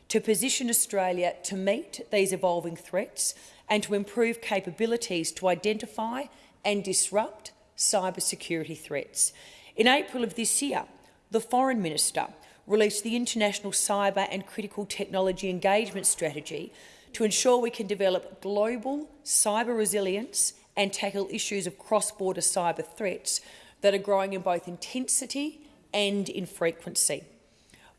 to position Australia to meet these evolving threats and to improve capabilities to identify and disrupt cyber security threats. In April of this year, the Foreign Minister released the International Cyber and Critical Technology Engagement Strategy to ensure we can develop global cyber resilience and tackle issues of cross-border cyber threats that are growing in both intensity and in frequency.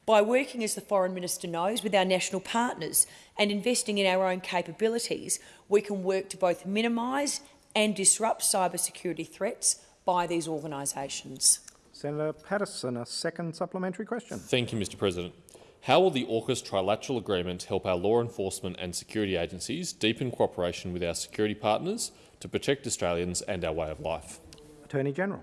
By working, as the Foreign Minister knows, with our national partners and investing in our own capabilities, we can work to both minimise and disrupt cybersecurity threats by these organisations. Senator Paterson, a second supplementary question. Thank you, Mr President. How will the AUKUS trilateral agreement help our law enforcement and security agencies deepen cooperation with our security partners to protect Australians and our way of life? Attorney General.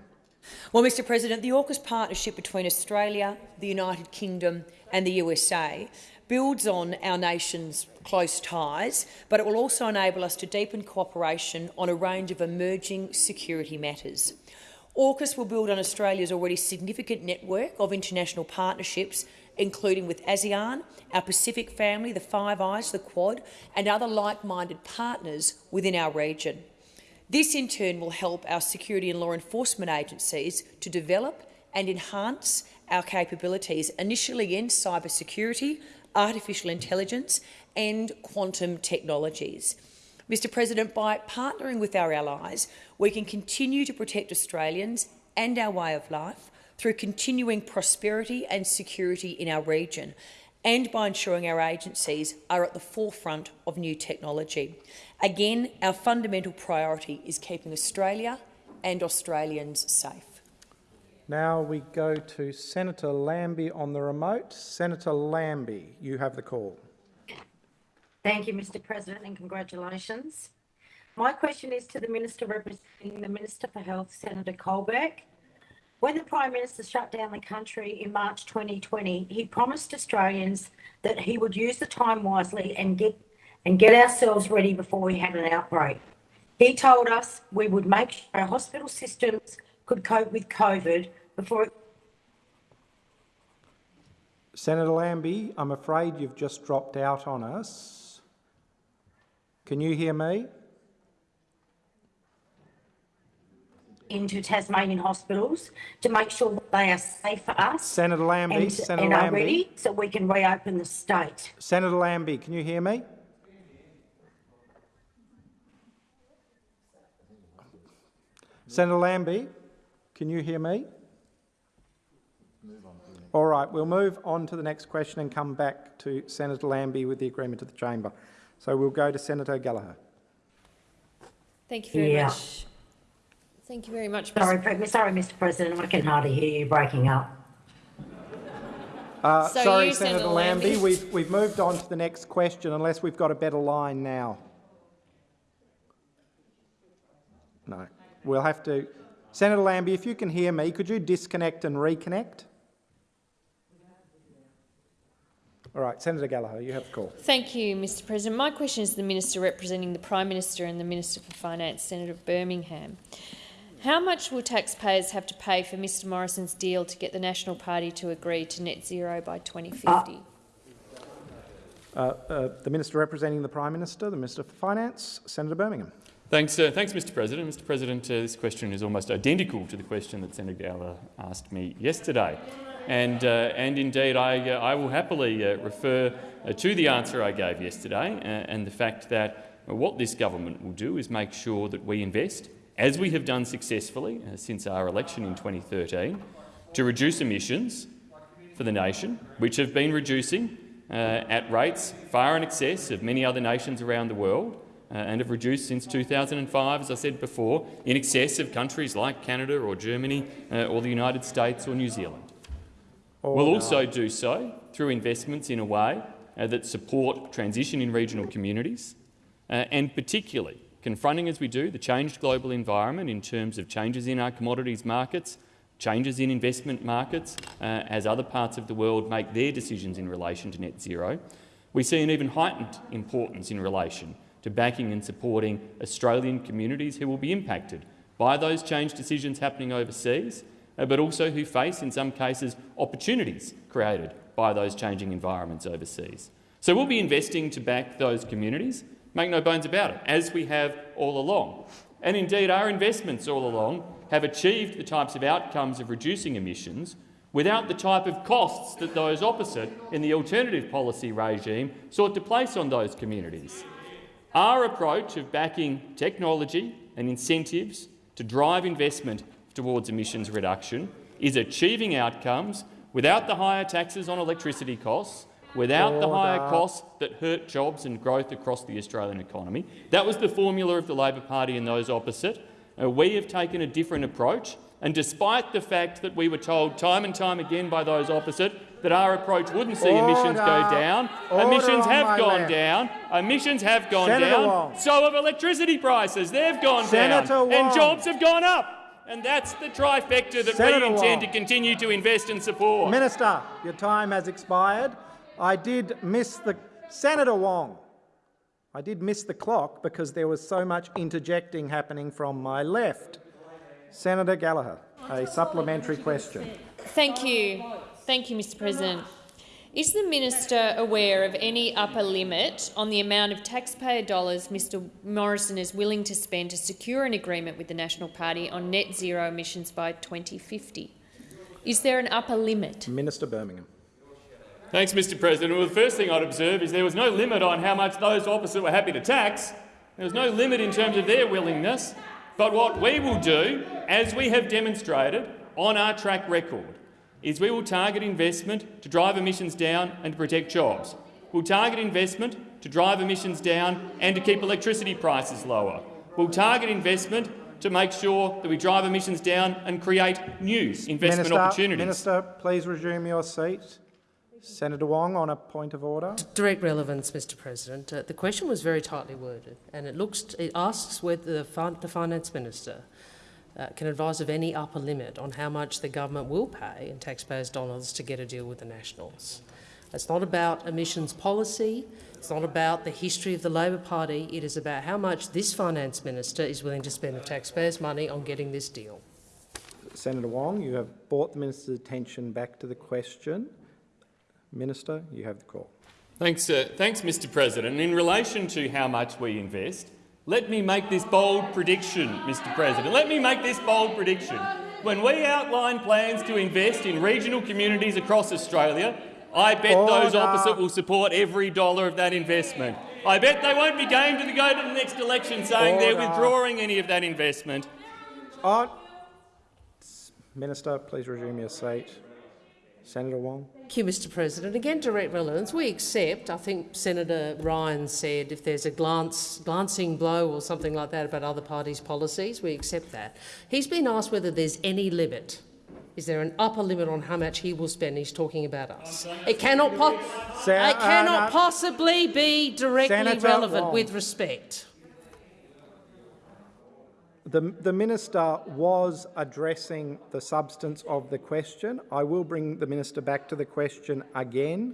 Well, Mr President, the AUKUS partnership between Australia, the United Kingdom and the USA builds on our nation's close ties, but it will also enable us to deepen cooperation on a range of emerging security matters. AUKUS will build on Australia's already significant network of international partnerships, including with ASEAN, our Pacific family, the Five Eyes, the Quad, and other like-minded partners within our region. This, in turn, will help our security and law enforcement agencies to develop and enhance our capabilities, initially in cybersecurity, artificial intelligence and quantum technologies. Mr President, by partnering with our allies, we can continue to protect Australians and our way of life through continuing prosperity and security in our region and by ensuring our agencies are at the forefront of new technology. Again, our fundamental priority is keeping Australia and Australians safe. Now we go to Senator Lambie on the remote. Senator Lambie, you have the call. Thank you, Mr President, and congratulations. My question is to the Minister representing the Minister for Health, Senator Colbeck. When the Prime Minister shut down the country in March 2020, he promised Australians that he would use the time wisely and get and get ourselves ready before we had an outbreak. He told us we would make sure our hospital systems could cope with COVID before it Senator Lambie, I'm afraid you've just dropped out on us. Can you hear me? Into Tasmanian hospitals to make sure that they are safe for us Senator Lambie, and, Senator and are Lambie. ready so we can reopen the state. Senator Lambie, can you hear me? Senator Lambie, can you hear me? All right, we'll move on to the next question and come back to Senator Lambie with the agreement of the chamber. So we'll go to Senator Gallagher. Thank you very Yeah. much. Thank you very much. Sorry, Mr. sorry, Mr. President, I can hardly hear you breaking up. Uh, So sorry, Senator Senator Lambie, Lambie. we've, we've moved on to the next question unless we've got a better line now. No. We'll have to... Senator Lambie, if you can hear me, could you disconnect and reconnect? All right, Senator Gallagher, you have the call. Thank you, Mr President. My question is to the Minister representing the Prime Minister and the Minister for Finance, Senator Birmingham. How much will taxpayers have to pay for Mr Morrison's deal to get the National Party to agree to net zero by 2050? Uh, uh, the Minister representing the Prime Minister, the Minister for Finance, Senator Birmingham. Thanks, uh, thanks, Mr. President. Mr. President, uh, this question is almost identical to the question that Senator Gallagher asked me yesterday, and uh, and indeed, I uh, I will happily uh, refer uh, to the answer I gave yesterday, uh, and the fact that what this government will do is make sure that we invest, as we have done successfully uh, since our election in 2013, to reduce emissions for the nation, which have been reducing uh, at rates far in excess of many other nations around the world uh, and have reduced since 2005, as I said before, in excess of countries like Canada or Germany uh, or the United States or New Zealand. We'll also do so through investments in a way uh, that support transition in regional communities uh, and particularly confronting as we do the changed global environment in terms of changes in our commodities markets, changes in investment markets uh, as other parts of the world make their decisions in relation to net zero. We see an even heightened importance in relation to backing and supporting Australian communities who will be impacted by those change decisions happening overseas, uh, but also who face, in some cases, opportunities created by those changing environments overseas. So we'll be investing to back those communities, make no bones about it, as we have all along. And indeed, our investments all along have achieved the types of outcomes of reducing emissions without the type of costs that those opposite in the alternative policy regime sought to place on those communities. Our approach of backing technology and incentives to drive investment towards emissions reduction is achieving outcomes without the higher taxes on electricity costs, without the higher costs that hurt jobs and growth across the Australian economy. That was the formula of the Labor Party and those opposite. Uh, we have taken a different approach, and despite the fact that we were told time and time again by those opposite that our approach wouldn't see Order. emissions go down, Order emissions have gone left. down. Emissions have gone Senator down. Wong. So have electricity prices. They've gone Senator down. And jobs have gone up. And that's the trifecta that Senator we intend Wong. to continue to invest and support. Minister, your time has expired. I did miss the Senator Wong. I did miss the clock because there was so much interjecting happening from my left. Senator Gallagher, a supplementary question. Thank you. Thank you, Mr President. Is the minister aware of any upper limit on the amount of taxpayer dollars Mr Morrison is willing to spend to secure an agreement with the National Party on net zero emissions by 2050? Is there an upper limit? Minister Birmingham. Thanks, Mr President. Well, the first thing I'd observe is there was no limit on how much those opposite were happy to tax. There was no limit in terms of their willingness. But what we will do, as we have demonstrated on our track record, is we will target investment to drive emissions down and to protect jobs. We'll target investment to drive emissions down and to keep electricity prices lower. We'll target investment to make sure that we drive emissions down and create new investment Minister, opportunities. Minister, please resume your seat. Senator Wong on a point of order. Direct relevance, Mr President. Uh, the question was very tightly worded and it, looks, it asks whether the, fin the Finance Minister uh, can advise of any upper limit on how much the government will pay in taxpayers' dollars to get a deal with the Nationals. It's not about emissions policy, it's not about the history of the Labor Party, it is about how much this Finance Minister is willing to spend the taxpayers' money on getting this deal. Senator Wong, you have brought the minister's attention back to the question. Minister, you have the call. Thanks, uh, thanks, Mr President. In relation to how much we invest, let me make this bold prediction, Mr President. Let me make this bold prediction. When we outline plans to invest in regional communities across Australia, I bet those Order. opposite will support every dollar of that investment. I bet they won't be game to go to the next election saying they're withdrawing any of that investment. On. Minister, please resume your seat. Senator Wong. Thank you, Mr President. Again, direct relevance. We accept, I think Senator Ryan said, if there's a glance, glancing blow or something like that about other parties' policies, we accept that. He's been asked whether there's any limit. Is there an upper limit on how much he will spend? He's talking about us. It cannot, po it cannot uh, possibly be directly Senator relevant Wong. with respect. The, the minister was addressing the substance of the question. I will bring the minister back to the question again.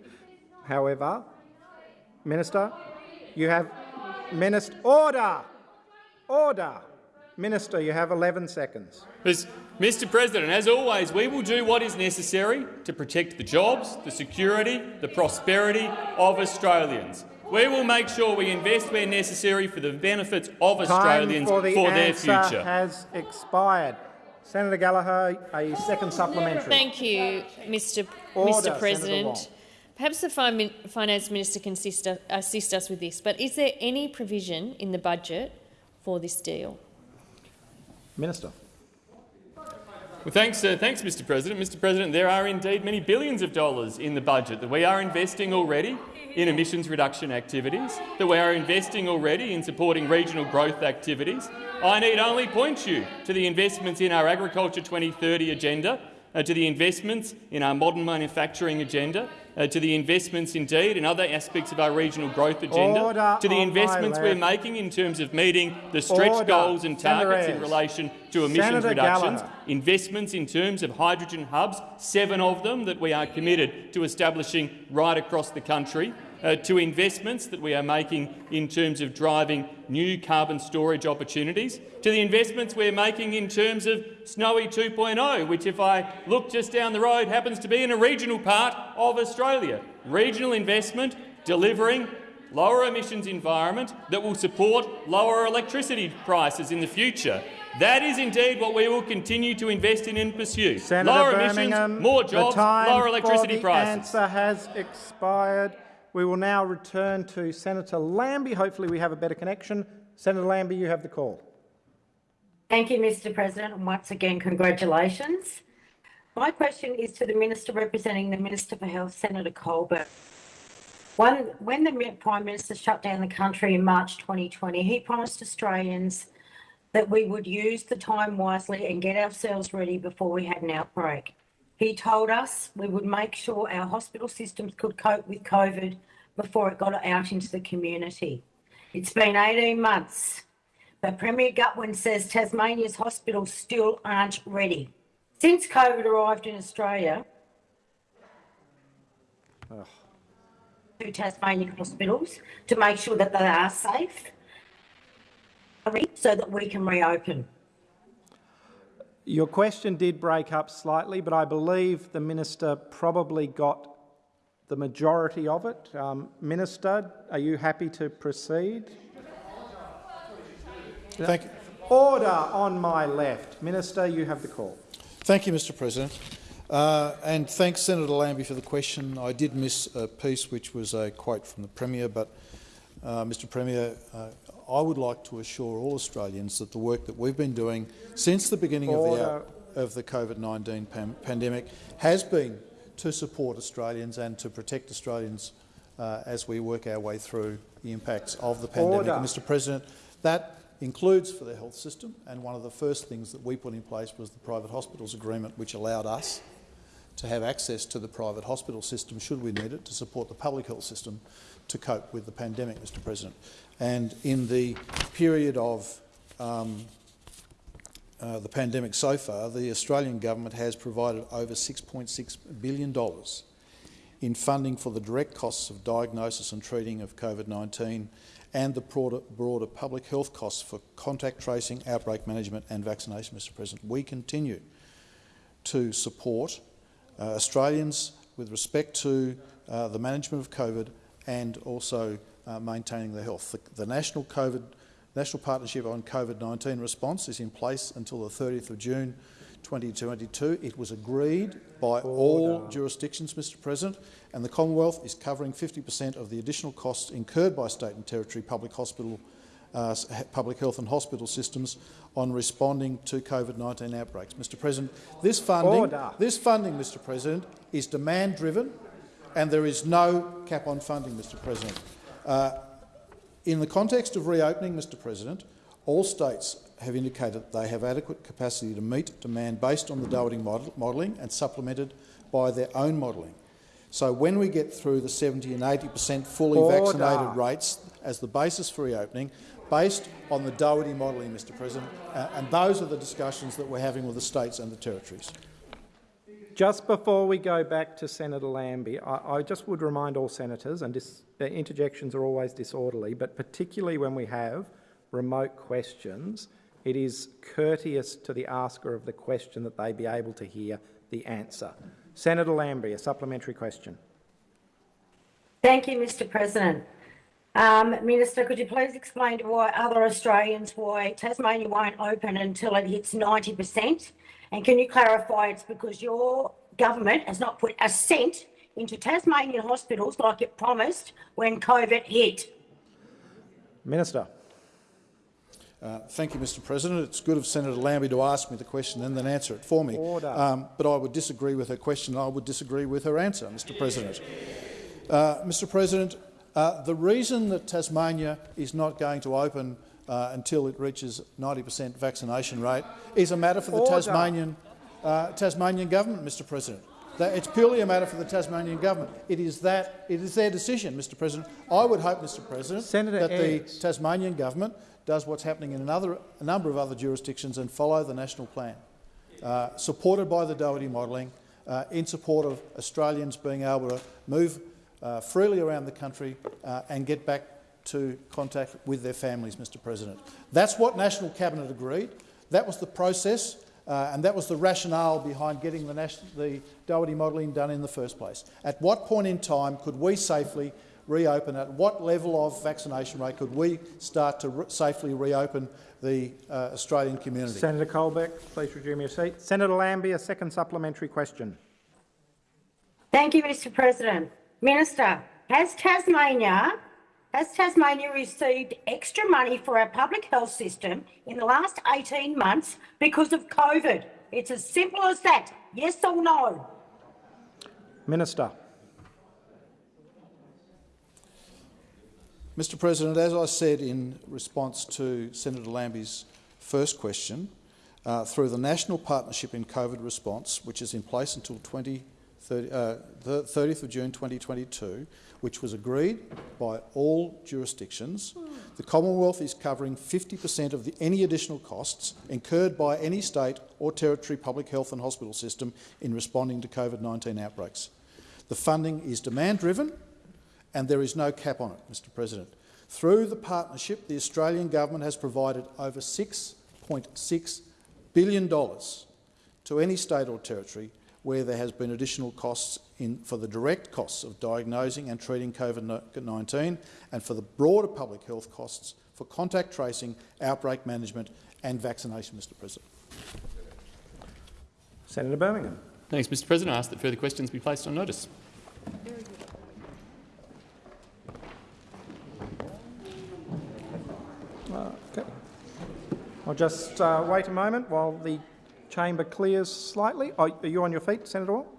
However, minister, you have minister order, order. Minister, you have 11 seconds. Mr President, as always, we will do what is necessary to protect the jobs, the security, the prosperity of Australians. We will make sure we invest where necessary for the benefits of Australians Time for, the their answer future. has expired. Senator Gallagher, a second supplementary. Thank you, Mr. Order, Mr. President. Perhaps the Finance Minister can assist us, assist us with this, but is there any provision in the budget for this deal? Minister. Well, thanks, uh, thanks, Mr President. Mr President, there are indeed many billions of dollars in the budget that we are investing already in emissions reduction activities, that we are investing already in supporting regional growth activities. I need only point you to the investments in our Agriculture 2030 agenda, uh, to the investments in our modern manufacturing agenda, uh, to the investments indeed in other aspects of our regional growth agenda, Order to the investments we're making in terms of meeting the stretch Order. goals and targets in relation to emissions Senator reductions, Gallagher. investments in terms of hydrogen hubs, seven of them that we are committed to establishing right across the country, uh, to investments that we are making in terms of driving new carbon storage opportunities, to the investments we're making in terms of Snowy 2.0, which, if I look just down the road, happens to be in a regional part of Australia. Regional investment delivering lower emissions environment that will support lower electricity prices in the future. That is indeed what we will continue to invest in and pursue. Senator lower Birmingham, emissions, more jobs, lower electricity for the answer has expired. We will now return to Senator Lambie. Hopefully we have a better connection. Senator Lambie, you have the call. Thank you, Mr President, and once again, congratulations. My question is to the Minister representing the Minister for Health, Senator Colbeck. One, when the Prime Minister shut down the country in March 2020, he promised Australians that we would use the time wisely and get ourselves ready before we had an outbreak. He told us we would make sure our hospital systems could cope with COVID before it got out into the community. It's been 18 months, but Premier Gutwein says Tasmania's hospitals still aren't ready. Since COVID arrived in Australia, to Tasmanian hospitals to make sure that they are safe so that we can reopen. Your question did break up slightly, but I believe the minister probably got the majority of it. Um, minister, are you happy to proceed? Thank you. Order on my left. Minister, you have the call. Thank you, Mr President. Uh, and thanks, Senator Lambie, for the question. I did miss a piece which was a quote from the Premier, but uh, Mr Premier, uh, I would like to assure all Australians that the work that we've been doing since the beginning of the, of the COVID-19 pan pandemic has been to support Australians and to protect Australians uh, as we work our way through the impacts of the pandemic. Mr President, that includes for the health system, and one of the first things that we put in place was the private hospitals agreement, which allowed us to have access to the private hospital system, should we need it, to support the public health system to cope with the pandemic, Mr President. And in the period of um, uh, the pandemic so far, the Australian government has provided over $6.6 billion in funding for the direct costs of diagnosis and treating of COVID-19 and the broader, broader, public health costs for contact tracing, outbreak management and vaccination, Mr President. We continue to support uh, Australians with respect to uh, the management of COVID and also uh, maintaining their health. The, the, National COVID National Partnership on COVID-19 response is in place until the 30th of June 2022. It was agreed by Order. all jurisdictions, Mr President, and the Commonwealth is covering 50 per cent of the additional costs incurred by state and territory public hospital uh, public health and hospital systems on responding to COVID-19 outbreaks. Mr President, this funding, Order. this funding, Mr President, is demand-driven and there is no cap on funding, Mr President. Uh, in the context of reopening, Mr President, all states have indicated they have adequate capacity to meet demand based on the Doherty model modelling and supplemented by their own modelling. So when we get through the 70 and 80 per cent fully Order. vaccinated rates as the basis for reopening, based on the Doherty modelling, Mr President, uh, and those are the discussions that we're having with the states and the territories. Just before we go back to Senator Lambie, I, I just would remind all senators, and dis, interjections are always disorderly, but particularly when we have remote questions, it is courteous to the asker of the question that they be able to hear the answer. Senator Lambie, a supplementary question. Thank you, Mr President. Um, Minister, could you please explain to why other Australians why Tasmania won't open until it hits 90%? And can you clarify it's because your government has not put a cent into Tasmanian hospitals like it promised when COVID hit? Minister. Uh, thank you, Mr President. It's good of Senator Lambie to ask me the question and then answer it for me. Um, but I would disagree with her question. And I would disagree with her answer, Mr President. Uh, Mr President, uh, the reason that Tasmania is not going to open uh, until it reaches 90 per cent vaccination rate is a matter for the Tasmanian, uh, Tasmanian government, Mr President. That it's purely a matter for the Tasmanian government. It is that it is their decision, Mr President. I would hope, Mr President, Senator that Ayres. the Tasmanian government does what's happening in another, a number of other jurisdictions and follow the national plan, uh, supported by the Doherty modelling, uh, in support of Australians being able to move uh, freely around the country uh, and get back to contact with their families, Mr President. That's what National Cabinet agreed. That was the process uh, and that was the rationale behind getting the, the Doherty modelling done in the first place. At what point in time could we safely reopen, at what level of vaccination rate could we start to re safely reopen the uh, Australian community? Senator Colbeck, please resume your seat. Senator Lambie, a second supplementary question. Thank you, Mr President. Minister, has Tasmania has Tasmania received extra money for our public health system in the last 18 months because of COVID? It's as simple as that. Yes or no? Minister. Mr President, as I said in response to Senator Lambie's first question, uh, through the National Partnership in COVID Response, which is in place until 20, 30, uh, the 30th of June 2022, which was agreed by all jurisdictions, the Commonwealth is covering 50 per cent of the, any additional costs incurred by any state or territory public health and hospital system in responding to COVID-19 outbreaks. The funding is demand-driven and there is no cap on it, Mr President. Through the partnership, the Australian government has provided over $6.6 billion to any state or territory where there has been additional costs in, for the direct costs of diagnosing and treating COVID-19 and for the broader public health costs for contact tracing, outbreak management and vaccination, Mr President. Senator Birmingham. Thanks, Mr President. I ask that further questions be placed on notice. Okay. I'll just uh, wait a moment while the chamber clears slightly. Oh, are you on your feet, Senator Wall?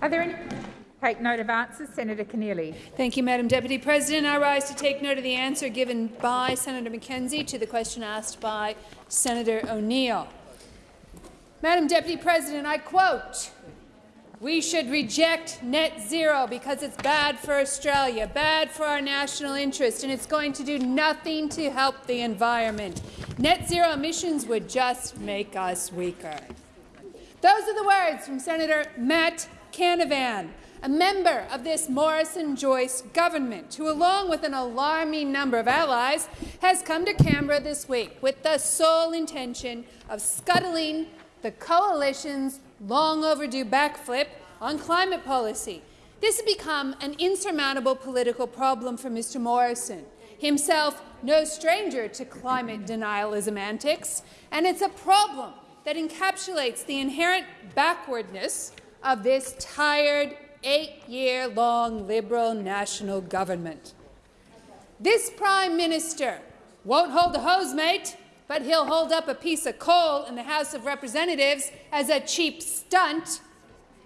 Are there any take note of answers? Senator Keneally. Thank you, Madam Deputy President. I rise to take note of the answer given by Senator McKenzie to the question asked by Senator O'Neill. Madam Deputy President, I quote, we should reject net zero because it's bad for Australia, bad for our national interest, and it's going to do nothing to help the environment. Net zero emissions would just make us weaker. Those are the words from Senator Matt Canavan, a member of this Morrison-Joyce government, who, along with an alarming number of allies, has come to Canberra this week with the sole intention of scuttling the coalition's long overdue backflip on climate policy. This has become an insurmountable political problem for Mr Morrison, himself no stranger to climate denialism antics, and it's a problem that encapsulates the inherent backwardness of this tired, eight-year-long Liberal national government. This Prime Minister won't hold a hose mate but he'll hold up a piece of coal in the House of Representatives as a cheap stunt.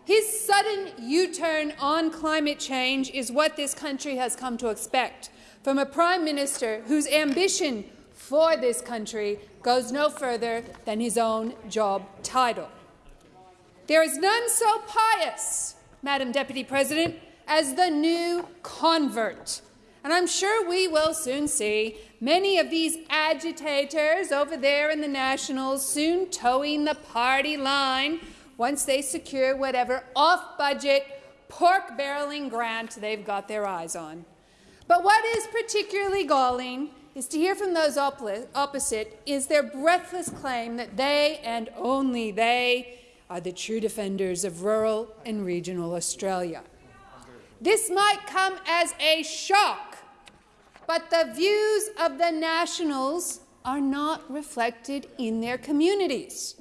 His sudden U-turn on climate change is what this country has come to expect from a Prime Minister whose ambition for this country goes no further than his own job title. There is none so pious, Madam Deputy President, as the new convert. And I'm sure we will soon see many of these agitators over there in the Nationals soon toeing the party line once they secure whatever off-budget, pork-barreling grant they've got their eyes on. But what is particularly galling is to hear from those opposite is their breathless claim that they, and only they, are the true defenders of rural and regional Australia. This might come as a shock but the views of the Nationals are not reflected in their communities.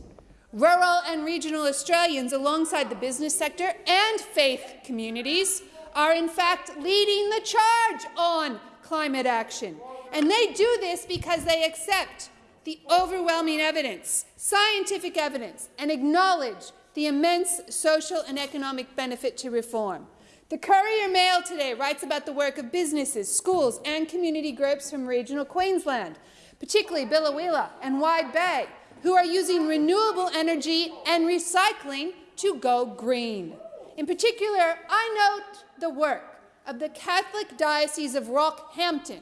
Rural and regional Australians, alongside the business sector and faith communities, are in fact leading the charge on climate action. And they do this because they accept the overwhelming evidence, scientific evidence, and acknowledge the immense social and economic benefit to reform. The Courier Mail today writes about the work of businesses, schools and community groups from regional Queensland, particularly Biloela and Wide Bay, who are using renewable energy and recycling to go green. In particular, I note the work of the Catholic Diocese of Rockhampton,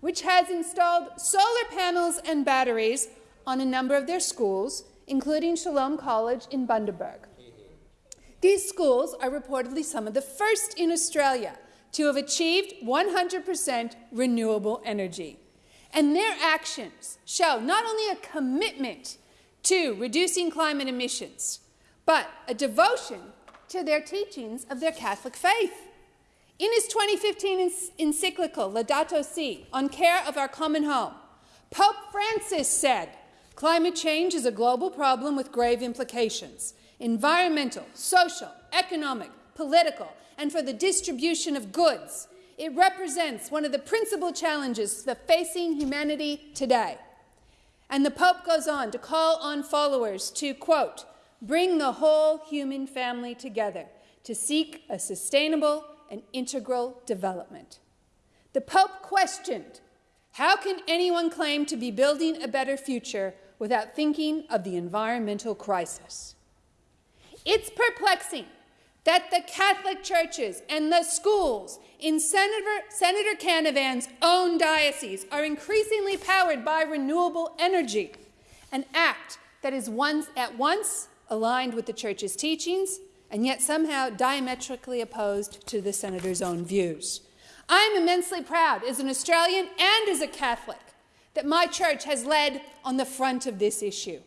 which has installed solar panels and batteries on a number of their schools, including Shalom College in Bundaberg. These schools are reportedly some of the first in Australia to have achieved 100% renewable energy. And their actions show not only a commitment to reducing climate emissions, but a devotion to their teachings of their Catholic faith. In his 2015 encyclical Laudato Si on care of our common home, Pope Francis said, Climate change is a global problem with grave implications environmental, social, economic, political, and for the distribution of goods. It represents one of the principal challenges facing humanity today. And the Pope goes on to call on followers to, quote, bring the whole human family together to seek a sustainable and integral development. The Pope questioned, how can anyone claim to be building a better future without thinking of the environmental crisis? It's perplexing that the Catholic churches and the schools in Senator, Senator Canavan's own diocese are increasingly powered by renewable energy, an act that is once, at once aligned with the Church's teachings and yet somehow diametrically opposed to the Senator's own views. I am immensely proud as an Australian and as a Catholic that my church has led on the front of this issue.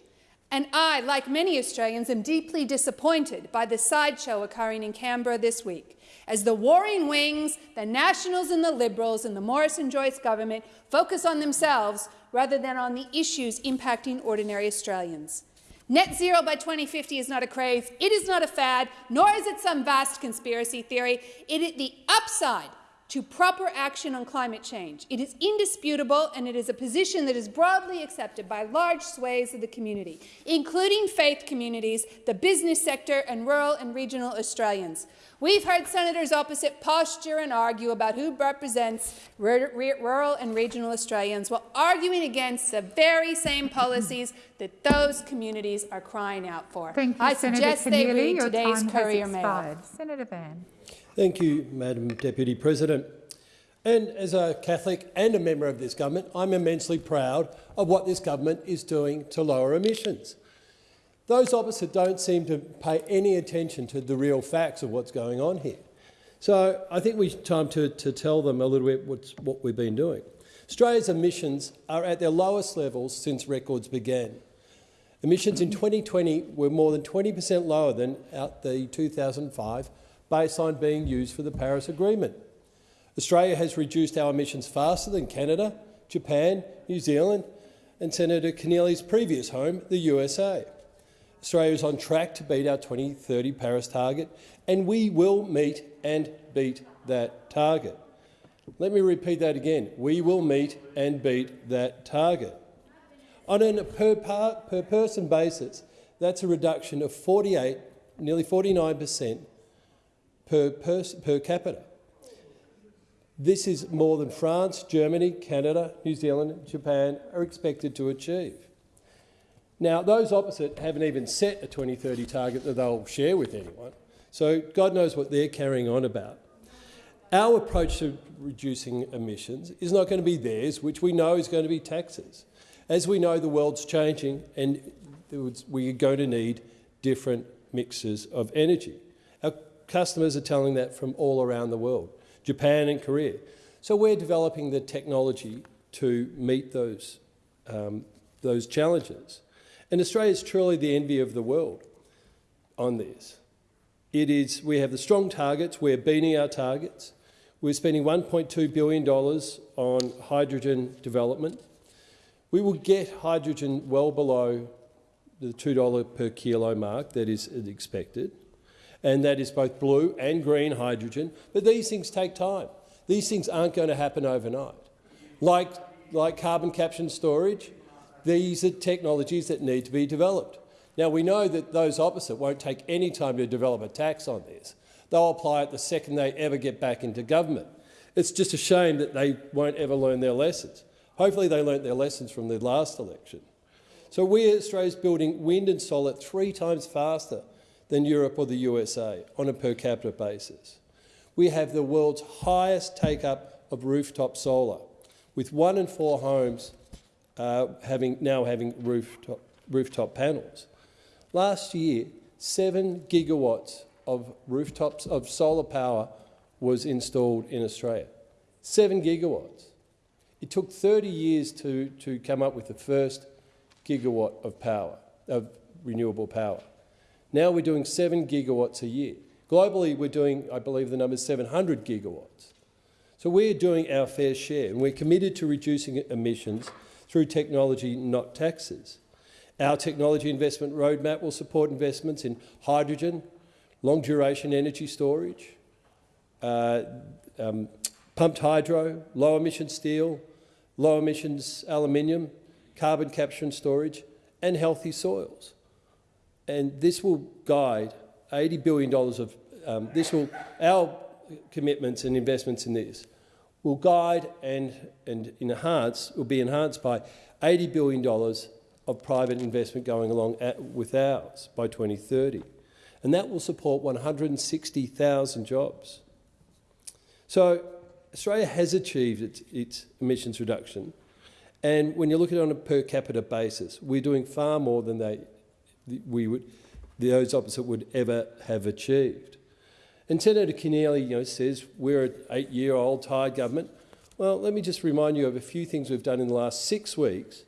And I, like many Australians, am deeply disappointed by the sideshow occurring in Canberra this week as the warring wings, the Nationals and the Liberals and the Morrison-Joyce government focus on themselves rather than on the issues impacting ordinary Australians. Net zero by 2050 is not a craze, it is not a fad, nor is it some vast conspiracy theory. It is the upside to proper action on climate change. It is indisputable, and it is a position that is broadly accepted by large swathes of the community, including faith communities, the business sector, and rural and regional Australians. We've heard senators opposite posture and argue about who represents rural and regional Australians while arguing against the very same policies that those communities are crying out for. Thank you, I Senator suggest Keneally. they read Your today's Courier Mail. Senator Van. Thank you, Madam Deputy President. And as a Catholic and a member of this government, I'm immensely proud of what this government is doing to lower emissions. Those opposite don't seem to pay any attention to the real facts of what's going on here. So I think it's time to, to tell them a little bit what's, what we've been doing. Australia's emissions are at their lowest levels since records began. Emissions in 2020 were more than 20 per cent lower than at the 2005 baseline being used for the Paris Agreement. Australia has reduced our emissions faster than Canada, Japan, New Zealand and Senator Keneally's previous home, the USA. Australia is on track to beat our 2030 Paris target, and we will meet and beat that target. Let me repeat that again. We will meet and beat that target. On a per, per person basis, that's a reduction of 48, nearly 49 per cent per, per capita. This is more than France, Germany, Canada, New Zealand and Japan are expected to achieve. Now, those opposite haven't even set a 2030 target that they'll share with anyone, so God knows what they're carrying on about. Our approach to reducing emissions is not going to be theirs, which we know is going to be taxes. As we know, the world's changing and we are going to need different mixes of energy. Customers are telling that from all around the world, Japan and Korea. So we're developing the technology to meet those, um, those challenges. And Australia is truly the envy of the world on this. It is, we have the strong targets, we're beating our targets. We're spending $1.2 billion on hydrogen development. We will get hydrogen well below the $2 per kilo mark that is expected, and that is both blue and green hydrogen. But these things take time. These things aren't going to happen overnight. Like, like carbon capture and storage, these are technologies that need to be developed. Now, we know that those opposite won't take any time to develop a tax on this. They'll apply it the second they ever get back into government. It's just a shame that they won't ever learn their lessons. Hopefully they learnt their lessons from the last election. So we, at Australia's building wind and solar three times faster than Europe or the USA on a per capita basis. We have the world's highest take-up of rooftop solar, with one in four homes uh, having, now having rooftop, rooftop panels. Last year, seven gigawatts of rooftops of solar power was installed in Australia. Seven gigawatts. It took 30 years to, to come up with the first gigawatt of power, of renewable power. Now we're doing seven gigawatts a year. Globally, we're doing, I believe the number is 700 gigawatts. So we're doing our fair share, and we're committed to reducing emissions through technology, not taxes. Our technology investment roadmap will support investments in hydrogen, long-duration energy storage, uh, um, pumped hydro, low-emission steel, low-emissions aluminium, carbon capture and storage, and healthy soils. And this will guide $80 billion of um, this will our commitments and investments in this will guide and, and enhance will be enhanced by $80 billion of private investment going along at, with ours by 2030. And that will support 160,000 jobs. So Australia has achieved its, its emissions reduction. And when you look at it on a per capita basis, we're doing far more than they, we would, those opposite would ever have achieved. And Senator Keneally you know, says we're an eight-year-old tired government. Well, let me just remind you of a few things we've done in the last six weeks,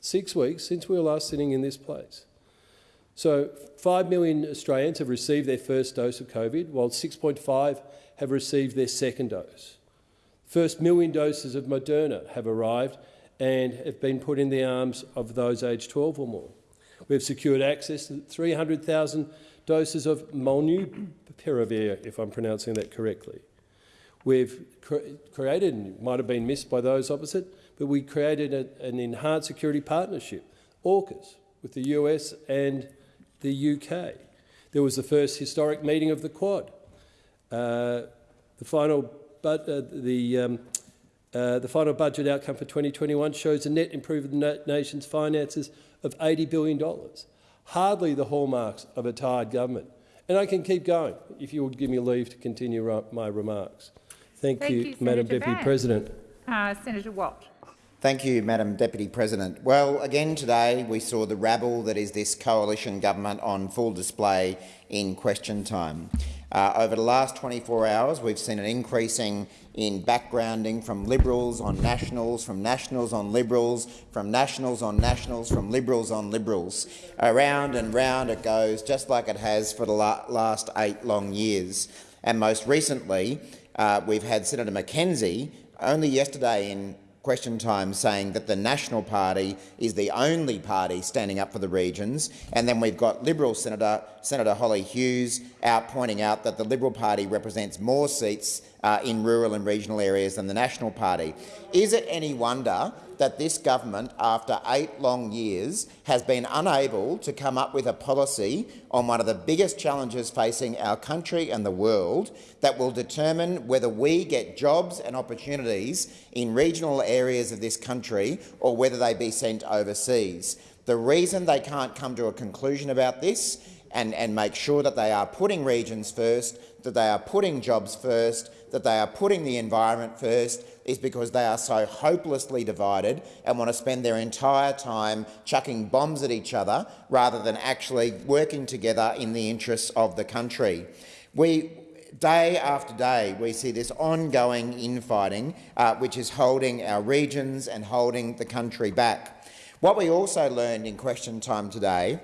six weeks since we were last sitting in this place. So 5 million Australians have received their first dose of COVID, while 6.5 have received their second dose. First million doses of Moderna have arrived and have been put in the arms of those aged 12 or more. We've secured access to 300,000 doses of molnupiravir, if I'm pronouncing that correctly. We've cre created, and it might have been missed by those opposite, but we created a, an enhanced security partnership, AUKUS, with the US and the UK. There was the first historic meeting of the Quad. Uh, the final, but, uh, the, um, uh, the final budget outcome for 2021 shows a net improvement in the nation's finances of $80 billion hardly the hallmarks of a tired government. And I can keep going if you would give me leave to continue my remarks. Thank, Thank you, you Madam Senator Deputy Van. President. Uh, Senator Watt. Thank you, Madam Deputy President. Well, again today we saw the rabble that is this coalition government on full display in question time. Uh, over the last 24 hours, we've seen an increasing in backgrounding from Liberals on Nationals, from Nationals on Liberals, from Nationals on Nationals, from Liberals on Liberals. Around and round it goes, just like it has for the la last eight long years. And most recently, uh, we've had Senator McKenzie only yesterday in question time saying that the National Party is the only party standing up for the regions, and then we've got Liberal Senator, Senator Hollie Hughes out pointing out that the Liberal Party represents more seats uh, in rural and regional areas than the National Party. Is it any wonder that this government, after eight long years, has been unable to come up with a policy on one of the biggest challenges facing our country and the world that will determine whether we get jobs and opportunities in regional areas of this country or whether they be sent overseas. The reason they can't come to a conclusion about this and, and make sure that they are putting regions first, that they are putting jobs first, that they are putting the environment first is because they are so hopelessly divided and want to spend their entire time chucking bombs at each other rather than actually working together in the interests of the country. We, day after day, we see this ongoing infighting uh, which is holding our regions and holding the country back. What we also learned in question time today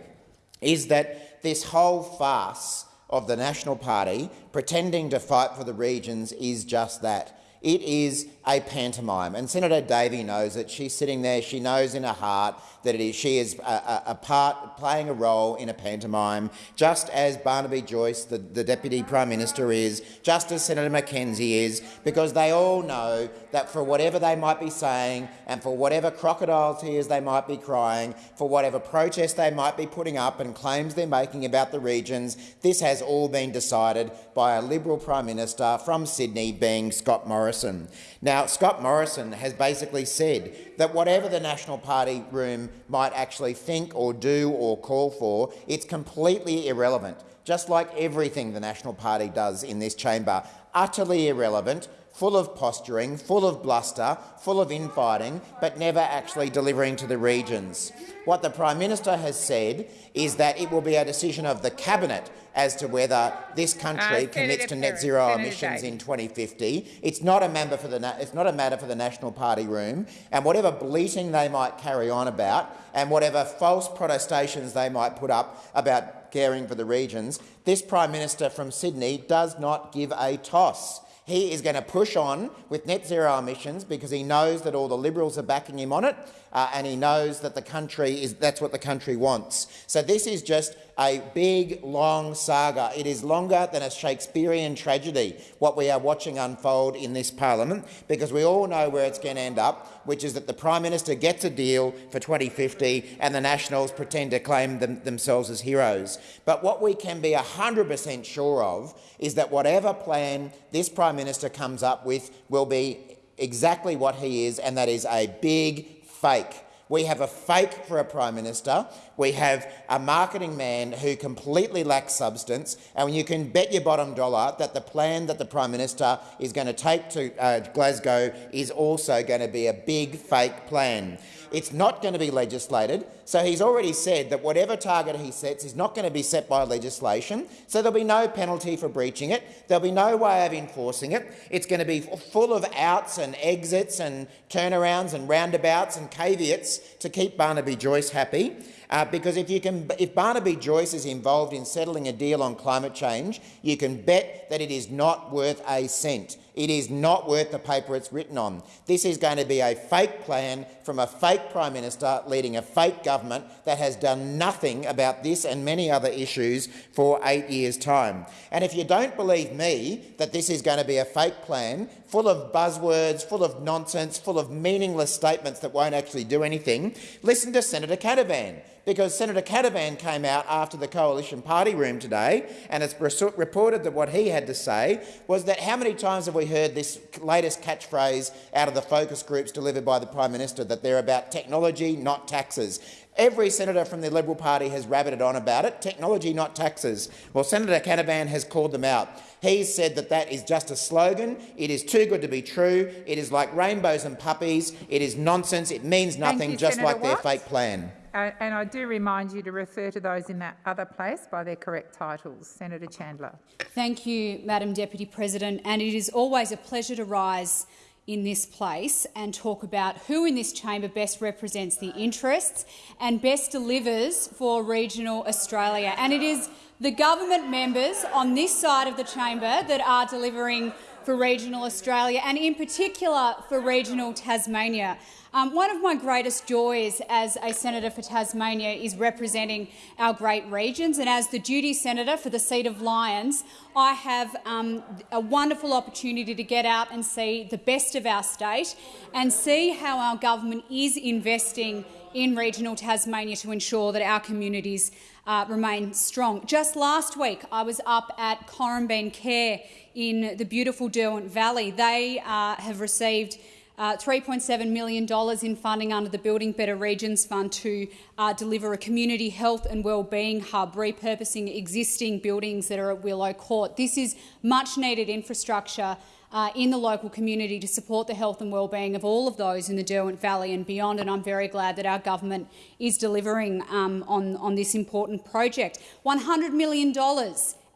is that this whole farce of the National Party pretending to fight for the regions is just that. It is a pantomime, and Senator Davey knows it. She's sitting there. She knows in her heart that it is, she is a, a, a part, playing a role in a pantomime, just as Barnaby Joyce, the, the Deputy Prime Minister, is, just as Senator McKenzie is, because they all know that for whatever they might be saying and for whatever crocodile tears they might be crying, for whatever protest they might be putting up and claims they're making about the regions, this has all been decided by a Liberal Prime Minister from Sydney, being Scott Morrison. Now, Scott Morrison has basically said that whatever the National Party room might actually think or do or call for, it's completely irrelevant, just like everything the National Party does in this chamber, utterly irrelevant full of posturing, full of bluster, full of infighting, but never actually delivering to the regions. What the Prime Minister has said is that it will be a decision of the Cabinet as to whether this country Uh, commits to net zero Senator emissions Day. in 2050. It's not a member for the it's not a matter for the National Party room, and whatever bleating they might carry on about, and whatever false protestations they might put up about caring for the regions, this Prime Minister from Sydney does not give a toss. He is going to push on with net zero emissions because he knows that all the Liberals are backing him on it, uh, and he knows that the country is that's what the country wants. So this is just a big, long saga. It is longer than a Shakespearean tragedy, what we are watching unfold in this parliament, because we all know where it's going to end up, which is that the Prime Minister gets a deal for 2050 and the Nationals pretend to claim them, themselves as heroes. But what we can be 100 per cent sure of is that whatever plan this Prime Minister comes up with will be exactly what he is, and that is a big fake. We have a fake for a Prime Minister. We have a marketing man who completely lacks substance, and you can bet your bottom dollar that the plan that the Prime Minister is going to take to uh, Glasgow is also going to be a big fake plan. It's not going to be legislated, so he's already said that whatever target he sets is not going to be set by legislation, so there'll be no penalty for breaching it, there'll be no way of enforcing it. It's going to be full of outs and exits and turnarounds and roundabouts and caveats to keep Barnaby Joyce happy. Uh, because if, you can, if Barnaby Joyce is involved in settling a deal on climate change, you can bet that it is not worth a cent. It is not worth the paper it's written on. This is going to be a fake plan from a fake Prime Minister leading a fake government that has done nothing about this and many other issues for eight years' time. And if you don't believe me that this is going to be a fake plan, full of buzzwords, full of nonsense, full of meaningless statements that won't actually do anything, listen to Senator Canavan because Senator Canavan came out after the coalition party room today and it's reported that what he had to say was that how many times have we heard this latest catchphrase out of the focus groups delivered by the Prime Minister that they're about technology, not taxes. Every senator from the Liberal Party has rabbited on about it, technology, not taxes. Well, Senator Canavan has called them out. He said that that is just a slogan. It is too good to be true. It is like rainbows and puppies. It is nonsense. It means nothing, you, just Senator like their fake plan. And I do remind you to refer to those in that other place by their correct titles. Senator Chandler. Thank you, Madam Deputy President. And it is always a pleasure to rise in this place and talk about who in this chamber best represents the interests and best delivers for regional Australia. And it is the government members on this side of the chamber that are delivering for regional Australia and in particular for regional Tasmania. Um, one of my greatest joys as a senator for Tasmania is representing our great regions, and as the duty senator for the seat of Lyons, I have um, a wonderful opportunity to get out and see the best of our state and see how our government is investing in regional Tasmania to ensure that our communities uh, remain strong. Just last week, I was up at Corumbene Care in the beautiful Derwent Valley. They uh, have received uh, $3.7 million in funding under the Building Better Regions Fund to uh, deliver a community health and wellbeing hub, repurposing existing buildings that are at Willow Court. This is much needed infrastructure uh, in the local community to support the health and wellbeing of all of those in the Derwent Valley and beyond, and I'm very glad that our government is delivering um, on, on this important project. $100 million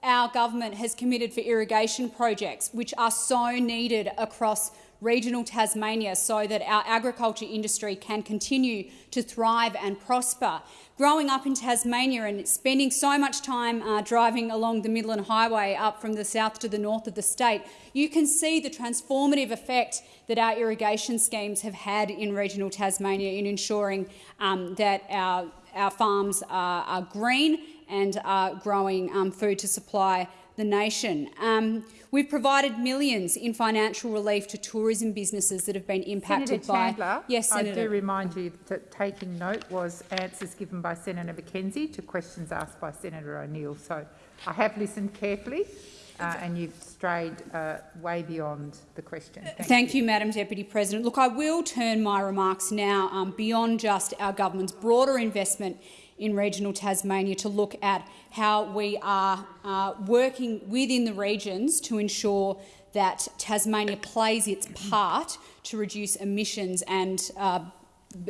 our government has committed for irrigation projects, which are so needed across regional Tasmania so that our agriculture industry can continue to thrive and prosper. Growing up in Tasmania and spending so much time uh, driving along the Midland Highway up from the south to the north of the state, you can see the transformative effect that our irrigation schemes have had in regional Tasmania in ensuring um, that our, our farms are, are green and are growing um, food to supply the nation. Um, we've provided millions in financial relief to tourism businesses that have been impacted Senator by. Chandler, yes, I do remind you that taking note was answers given by Senator McKenzie to questions asked by Senator O'Neill. So I have listened carefully uh, and you've strayed uh, way beyond the question. Thank, Thank you, Madam Deputy President. Look, I will turn my remarks now um, beyond just our government's broader investment in regional Tasmania to look at how we are uh, working within the regions to ensure that Tasmania plays its part to reduce emissions and, uh,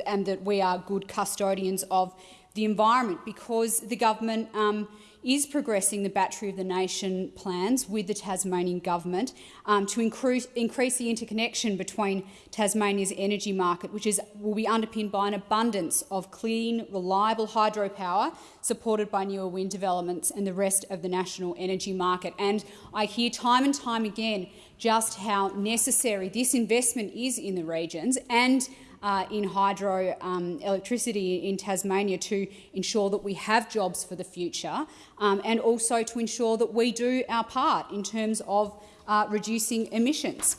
and that we are good custodians of the environment because the government um, is progressing the Battery of the Nation plans with the Tasmanian government um, to increase, increase the interconnection between Tasmania's energy market, which is, will be underpinned by an abundance of clean, reliable hydropower supported by newer wind developments and the rest of the national energy market. And I hear time and time again just how necessary this investment is in the regions and uh, in hydro um, electricity in Tasmania to ensure that we have jobs for the future um, and also to ensure that we do our part in terms of uh, reducing emissions.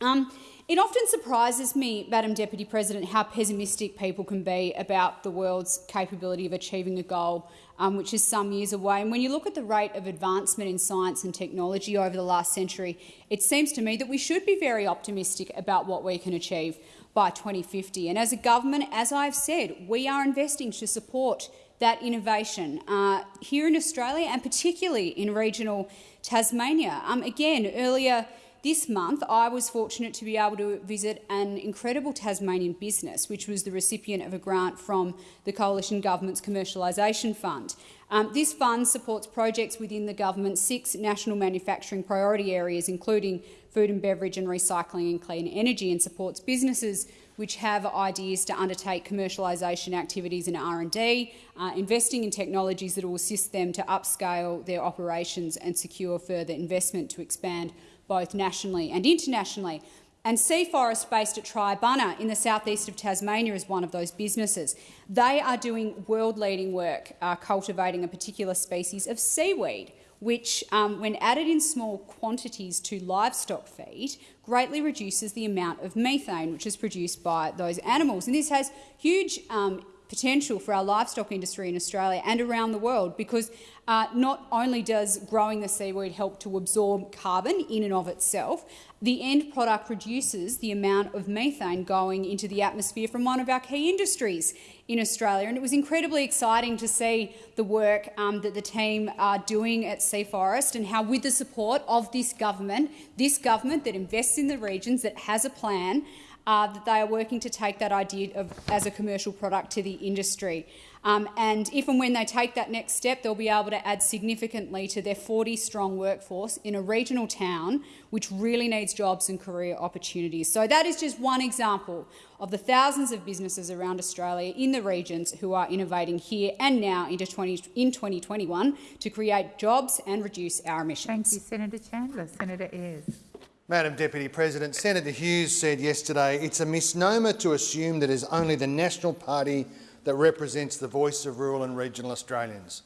Um, it often surprises me, Madam Deputy President, how pessimistic people can be about the world's capability of achieving a goal um, which is some years away. And when you look at the rate of advancement in science and technology over the last century, it seems to me that we should be very optimistic about what we can achieve by 2050. And as a government, as I've said, we are investing to support that innovation uh, here in Australia and particularly in regional Tasmania. Um, again, earlier this month, I was fortunate to be able to visit an incredible Tasmanian business, which was the recipient of a grant from the Coalition Government's Commercialisation Fund. Um, this fund supports projects within the government's six national manufacturing priority areas, including food and beverage and recycling and clean energy, and supports businesses which have ideas to undertake commercialisation activities in R&D, uh, investing in technologies that will assist them to upscale their operations and secure further investment to expand both nationally and internationally. And Sea Forest, based at Triabunna in the southeast of Tasmania, is one of those businesses. They are doing world-leading work uh, cultivating a particular species of seaweed, which, um, when added in small quantities to livestock feed, greatly reduces the amount of methane which is produced by those animals. And this has huge um, potential for our livestock industry in Australia and around the world because uh, not only does growing the seaweed help to absorb carbon in and of itself, the end product reduces the amount of methane going into the atmosphere from one of our key industries in Australia. And it was incredibly exciting to see the work um, that the team are doing at Sea Forest and how, with the support of this government, this government that invests in the regions, that has a plan, uh, that they are working to take that idea of, as a commercial product to the industry. Um, and if and when they take that next step, they'll be able to add significantly to their 40-strong workforce in a regional town which really needs jobs and career opportunities. So that is just one example of the thousands of businesses around Australia in the regions who are innovating here and now into 20, in 2021 to create jobs and reduce our emissions. Thank you, Senator Chandler. Senator Ayres. Madam Deputy President, Senator Hughes said yesterday it's a misnomer to assume that it is only the National Party that represents the voice of rural and regional Australians.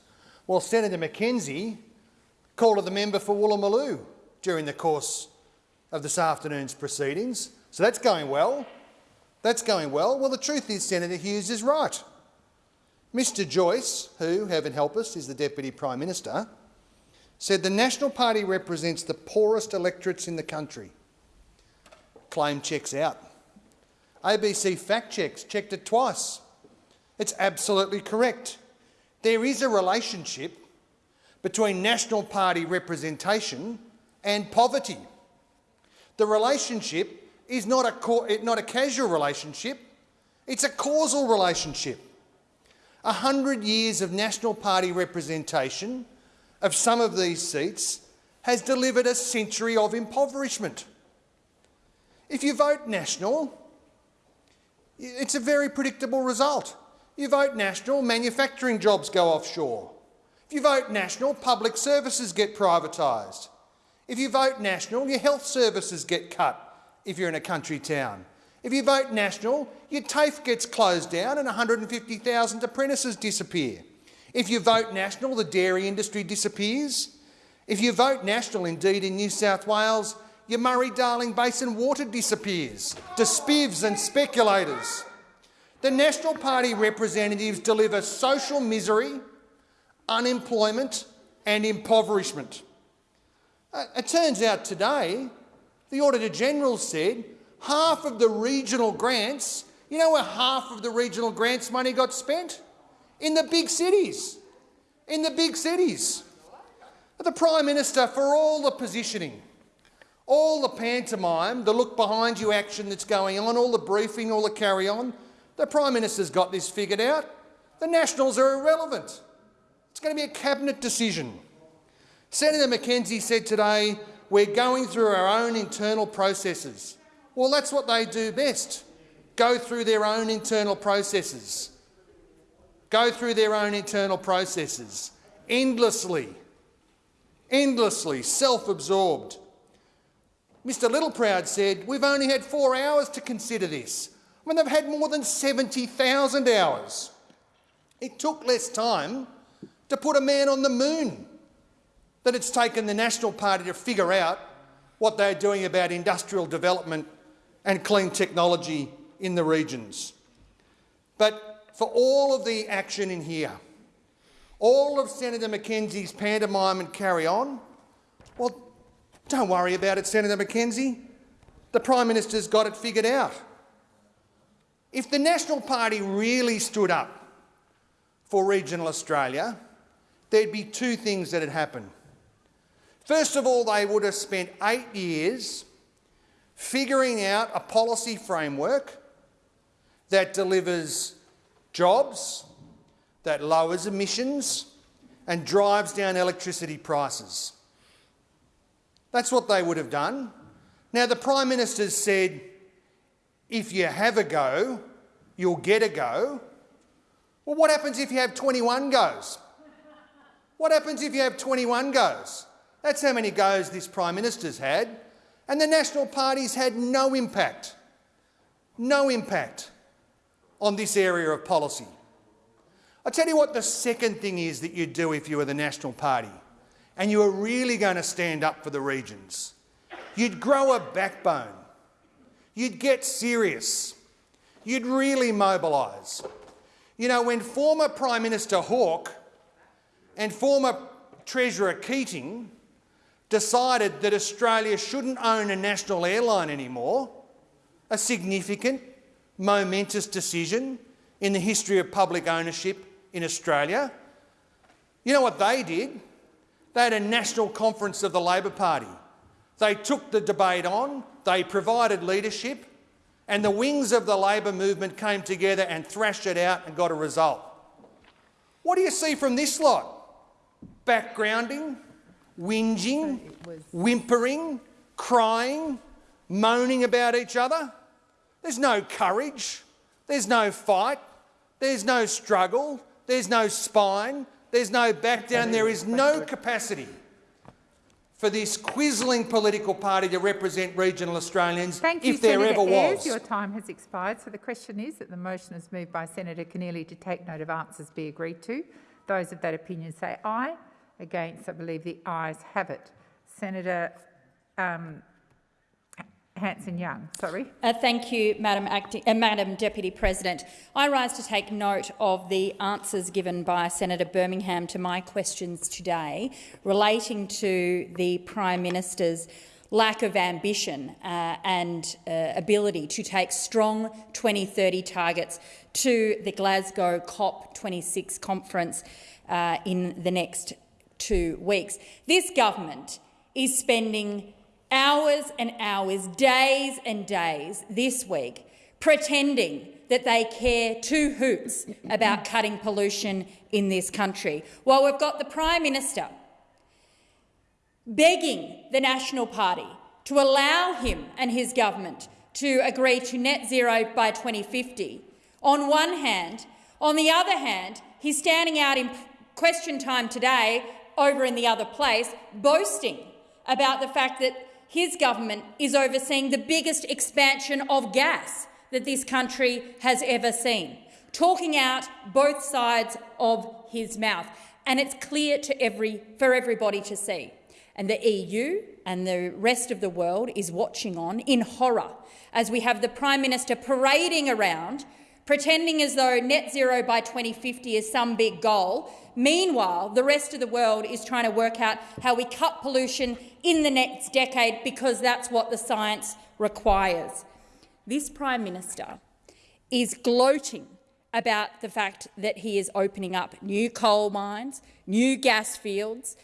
Well, Senator McKenzie called her the member for Woolloomooloo during the course of this afternoon's proceedings, so that's going well. That's going well. Well, the truth is Senator Hughes is right. Mr Joyce, who, heaven help us, is the Deputy Prime Minister, said the National Party represents the poorest electorates in the country. Claim checks out. ABC fact checks checked it twice. It's absolutely correct. There is a relationship between National Party representation and poverty. The relationship is not a, not a casual relationship, it's a causal relationship. A hundred years of National Party representation of some of these seats has delivered a century of impoverishment. If you vote National, it's a very predictable result. You vote National, manufacturing jobs go offshore. If you vote National, public services get privatised. If you vote National, your health services get cut if you're in a country town. If you vote National, your TAFE gets closed down and 150,000 apprentices disappear. If you vote National, the dairy industry disappears. If you vote National, indeed, in New South Wales, your Murray-Darling Basin water disappears to spivs and speculators. The National Party representatives deliver social misery, unemployment and impoverishment. Uh, it turns out today, the Auditor-General said half of the regional grants, you know where half of the regional grants money got spent? In the big cities. In the big cities. The Prime Minister, for all the positioning, all the pantomime, the look behind you action that's going on, all the briefing, all the carry on, the Prime Minister's got this figured out. The Nationals are irrelevant. It's going to be a cabinet decision. Senator McKenzie said today, we're going through our own internal processes. Well, that's what they do best, go through their own internal processes. Go through their own internal processes, endlessly, endlessly, self-absorbed. Mr Littleproud said, we've only had four hours to consider this. I mean, they've had more than 70,000 hours. It took less time to put a man on the moon than it's taken the National Party to figure out what they're doing about industrial development and clean technology in the regions. But for all of the action in here, all of Senator McKenzie's pantomime and carry on, well, don't worry about it, Senator McKenzie. The Prime Minister's got it figured out. If the National Party really stood up for regional Australia, there'd be two things that had happened. First of all, they would have spent eight years figuring out a policy framework that delivers jobs, that lowers emissions and drives down electricity prices. That's what they would have done. Now, the Prime Minister's said, if you have a go, you'll get a go. Well, what happens if you have 21 goes? What happens if you have 21 goes? That's how many goes this Prime Minister's had. And the National Party's had no impact, no impact on this area of policy. I tell you what the second thing is that you'd do if you were the National Party and you were really going to stand up for the regions. You'd grow a backbone. You'd get serious. You'd really mobilise. You know, when former Prime Minister Hawke and former Treasurer Keating decided that Australia shouldn't own a national airline anymore, a significant, momentous decision in the history of public ownership in Australia. You know what they did? They had a national conference of the Labor Party. They took the debate on, they provided leadership, and the wings of the Labor movement came together and thrashed it out and got a result. What do you see from this lot? Backgrounding, whinging, whimpering, crying, moaning about each other. There's no courage, there's no fight, there's no struggle, there's no spine, there's no back down, there is no capacity for this quizzling political party to represent regional Australians Thank if you, there Senator ever Ayres. was. Your time has expired. So the question is that the motion is moved by Senator Keneally to take note of answers be agreed to. Those of that opinion say aye. Against, I believe the ayes have it. Senator um, Hanson-Young, sorry. Uh, thank you, Madam, uh, Madam Deputy President. I rise to take note of the answers given by Senator Birmingham to my questions today relating to the Prime Minister's lack of ambition uh, and uh, ability to take strong 2030 targets to the Glasgow COP26 conference uh, in the next two weeks. This government is spending hours and hours, days and days this week pretending that they care two hoots about cutting pollution in this country, while we've got the Prime Minister begging the National Party to allow him and his government to agree to net zero by 2050. On one hand, on the other hand, he's standing out in question time today over in the other place, boasting about the fact that his government is overseeing the biggest expansion of gas that this country has ever seen, talking out both sides of his mouth. And it's clear to every, for everybody to see. And the EU and the rest of the world is watching on in horror as we have the Prime Minister parading around, pretending as though net zero by 2050 is some big goal. Meanwhile, the rest of the world is trying to work out how we cut pollution in the next decade because that's what the science requires. This Prime Minister is gloating about the fact that he is opening up new coal mines, new gas fields,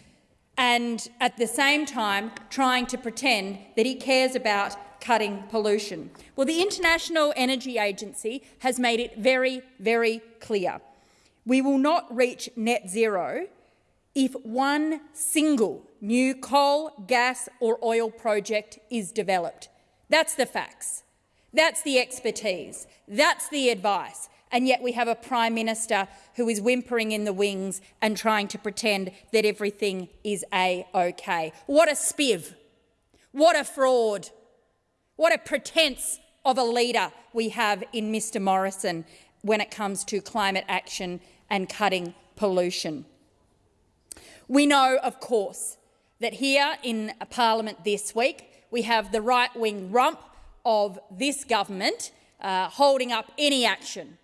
and at the same time trying to pretend that he cares about cutting pollution. Well, the International Energy Agency has made it very, very clear. We will not reach net zero if one single new coal, gas or oil project is developed. That's the facts. That's the expertise. That's the advice. And yet we have a Prime Minister who is whimpering in the wings and trying to pretend that everything is a-OK. What a spiv. What a fraud. What a pretence of a leader we have in Mr Morrison when it comes to climate action and cutting pollution. We know, of course, that here in Parliament this week we have the right-wing rump of this government uh, holding up any action.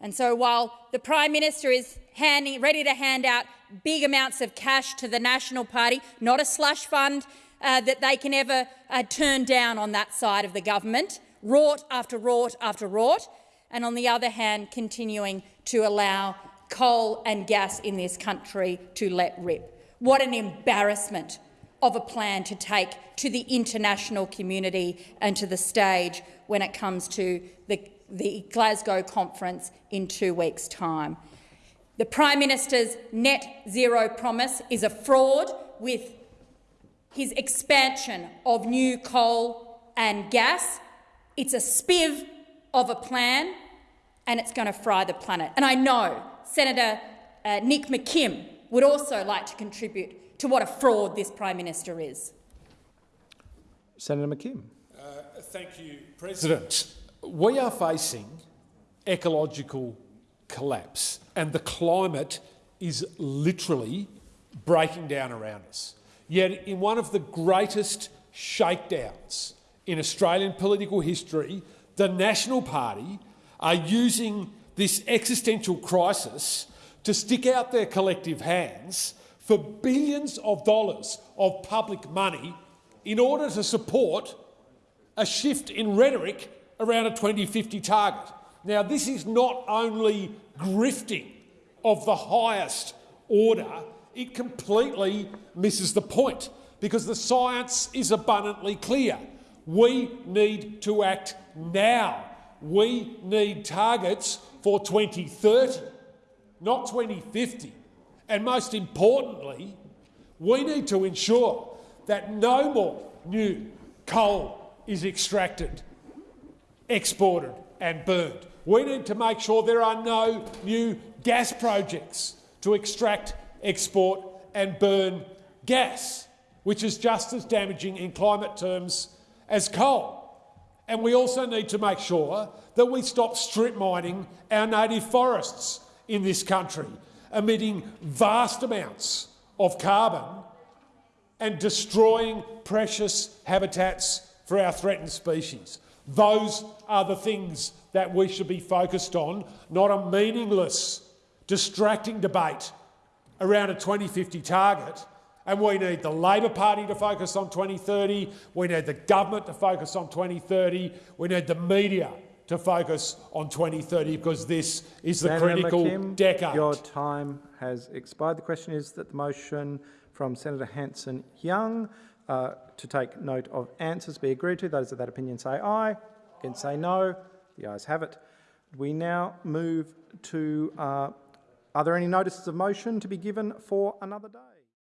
And so while the Prime Minister is handing, ready to hand out big amounts of cash to the National Party, not a slush fund uh, that they can ever uh, turn down on that side of the government, rort after rort after rort, and on the other hand continuing to allow coal and gas in this country to let rip. What an embarrassment of a plan to take to the international community and to the stage when it comes to the, the Glasgow conference in two weeks' time. The Prime Minister's net zero promise is a fraud with his expansion of new coal and gas. It's a spiv of a plan and it's going to fry the planet. And I know Senator uh, Nick McKim would also like to contribute to what a fraud this Prime Minister is. Senator McKim. Uh, thank you, President. We are facing ecological collapse and the climate is literally breaking down around us. Yet in one of the greatest shakedowns in Australian political history, the National Party are using this existential crisis to stick out their collective hands for billions of dollars of public money in order to support a shift in rhetoric around a 2050 target. Now, this is not only grifting of the highest order, it completely misses the point because the science is abundantly clear. We need to act now. We need targets for 2030, not 2050. And most importantly, we need to ensure that no more new coal is extracted, exported and burned. We need to make sure there are no new gas projects to extract, export and burn gas, which is just as damaging in climate terms as coal. And we also need to make sure that we stop strip mining our native forests in this country, emitting vast amounts of carbon and destroying precious habitats for our threatened species. Those are the things that we should be focused on, not a meaningless, distracting debate around a 2050 target. And we need the Labor Party to focus on 2030, we need the government to focus on 2030, we need the media to focus on 2030 because this is the Senator critical McKim, decade. Your time has expired. The question is that the motion from Senator Hanson-Young uh, to take note of answers be agreed to. Those of that opinion say aye. Against say no. The ayes have it. We now move to, uh, are there any notices of motion to be given for another day?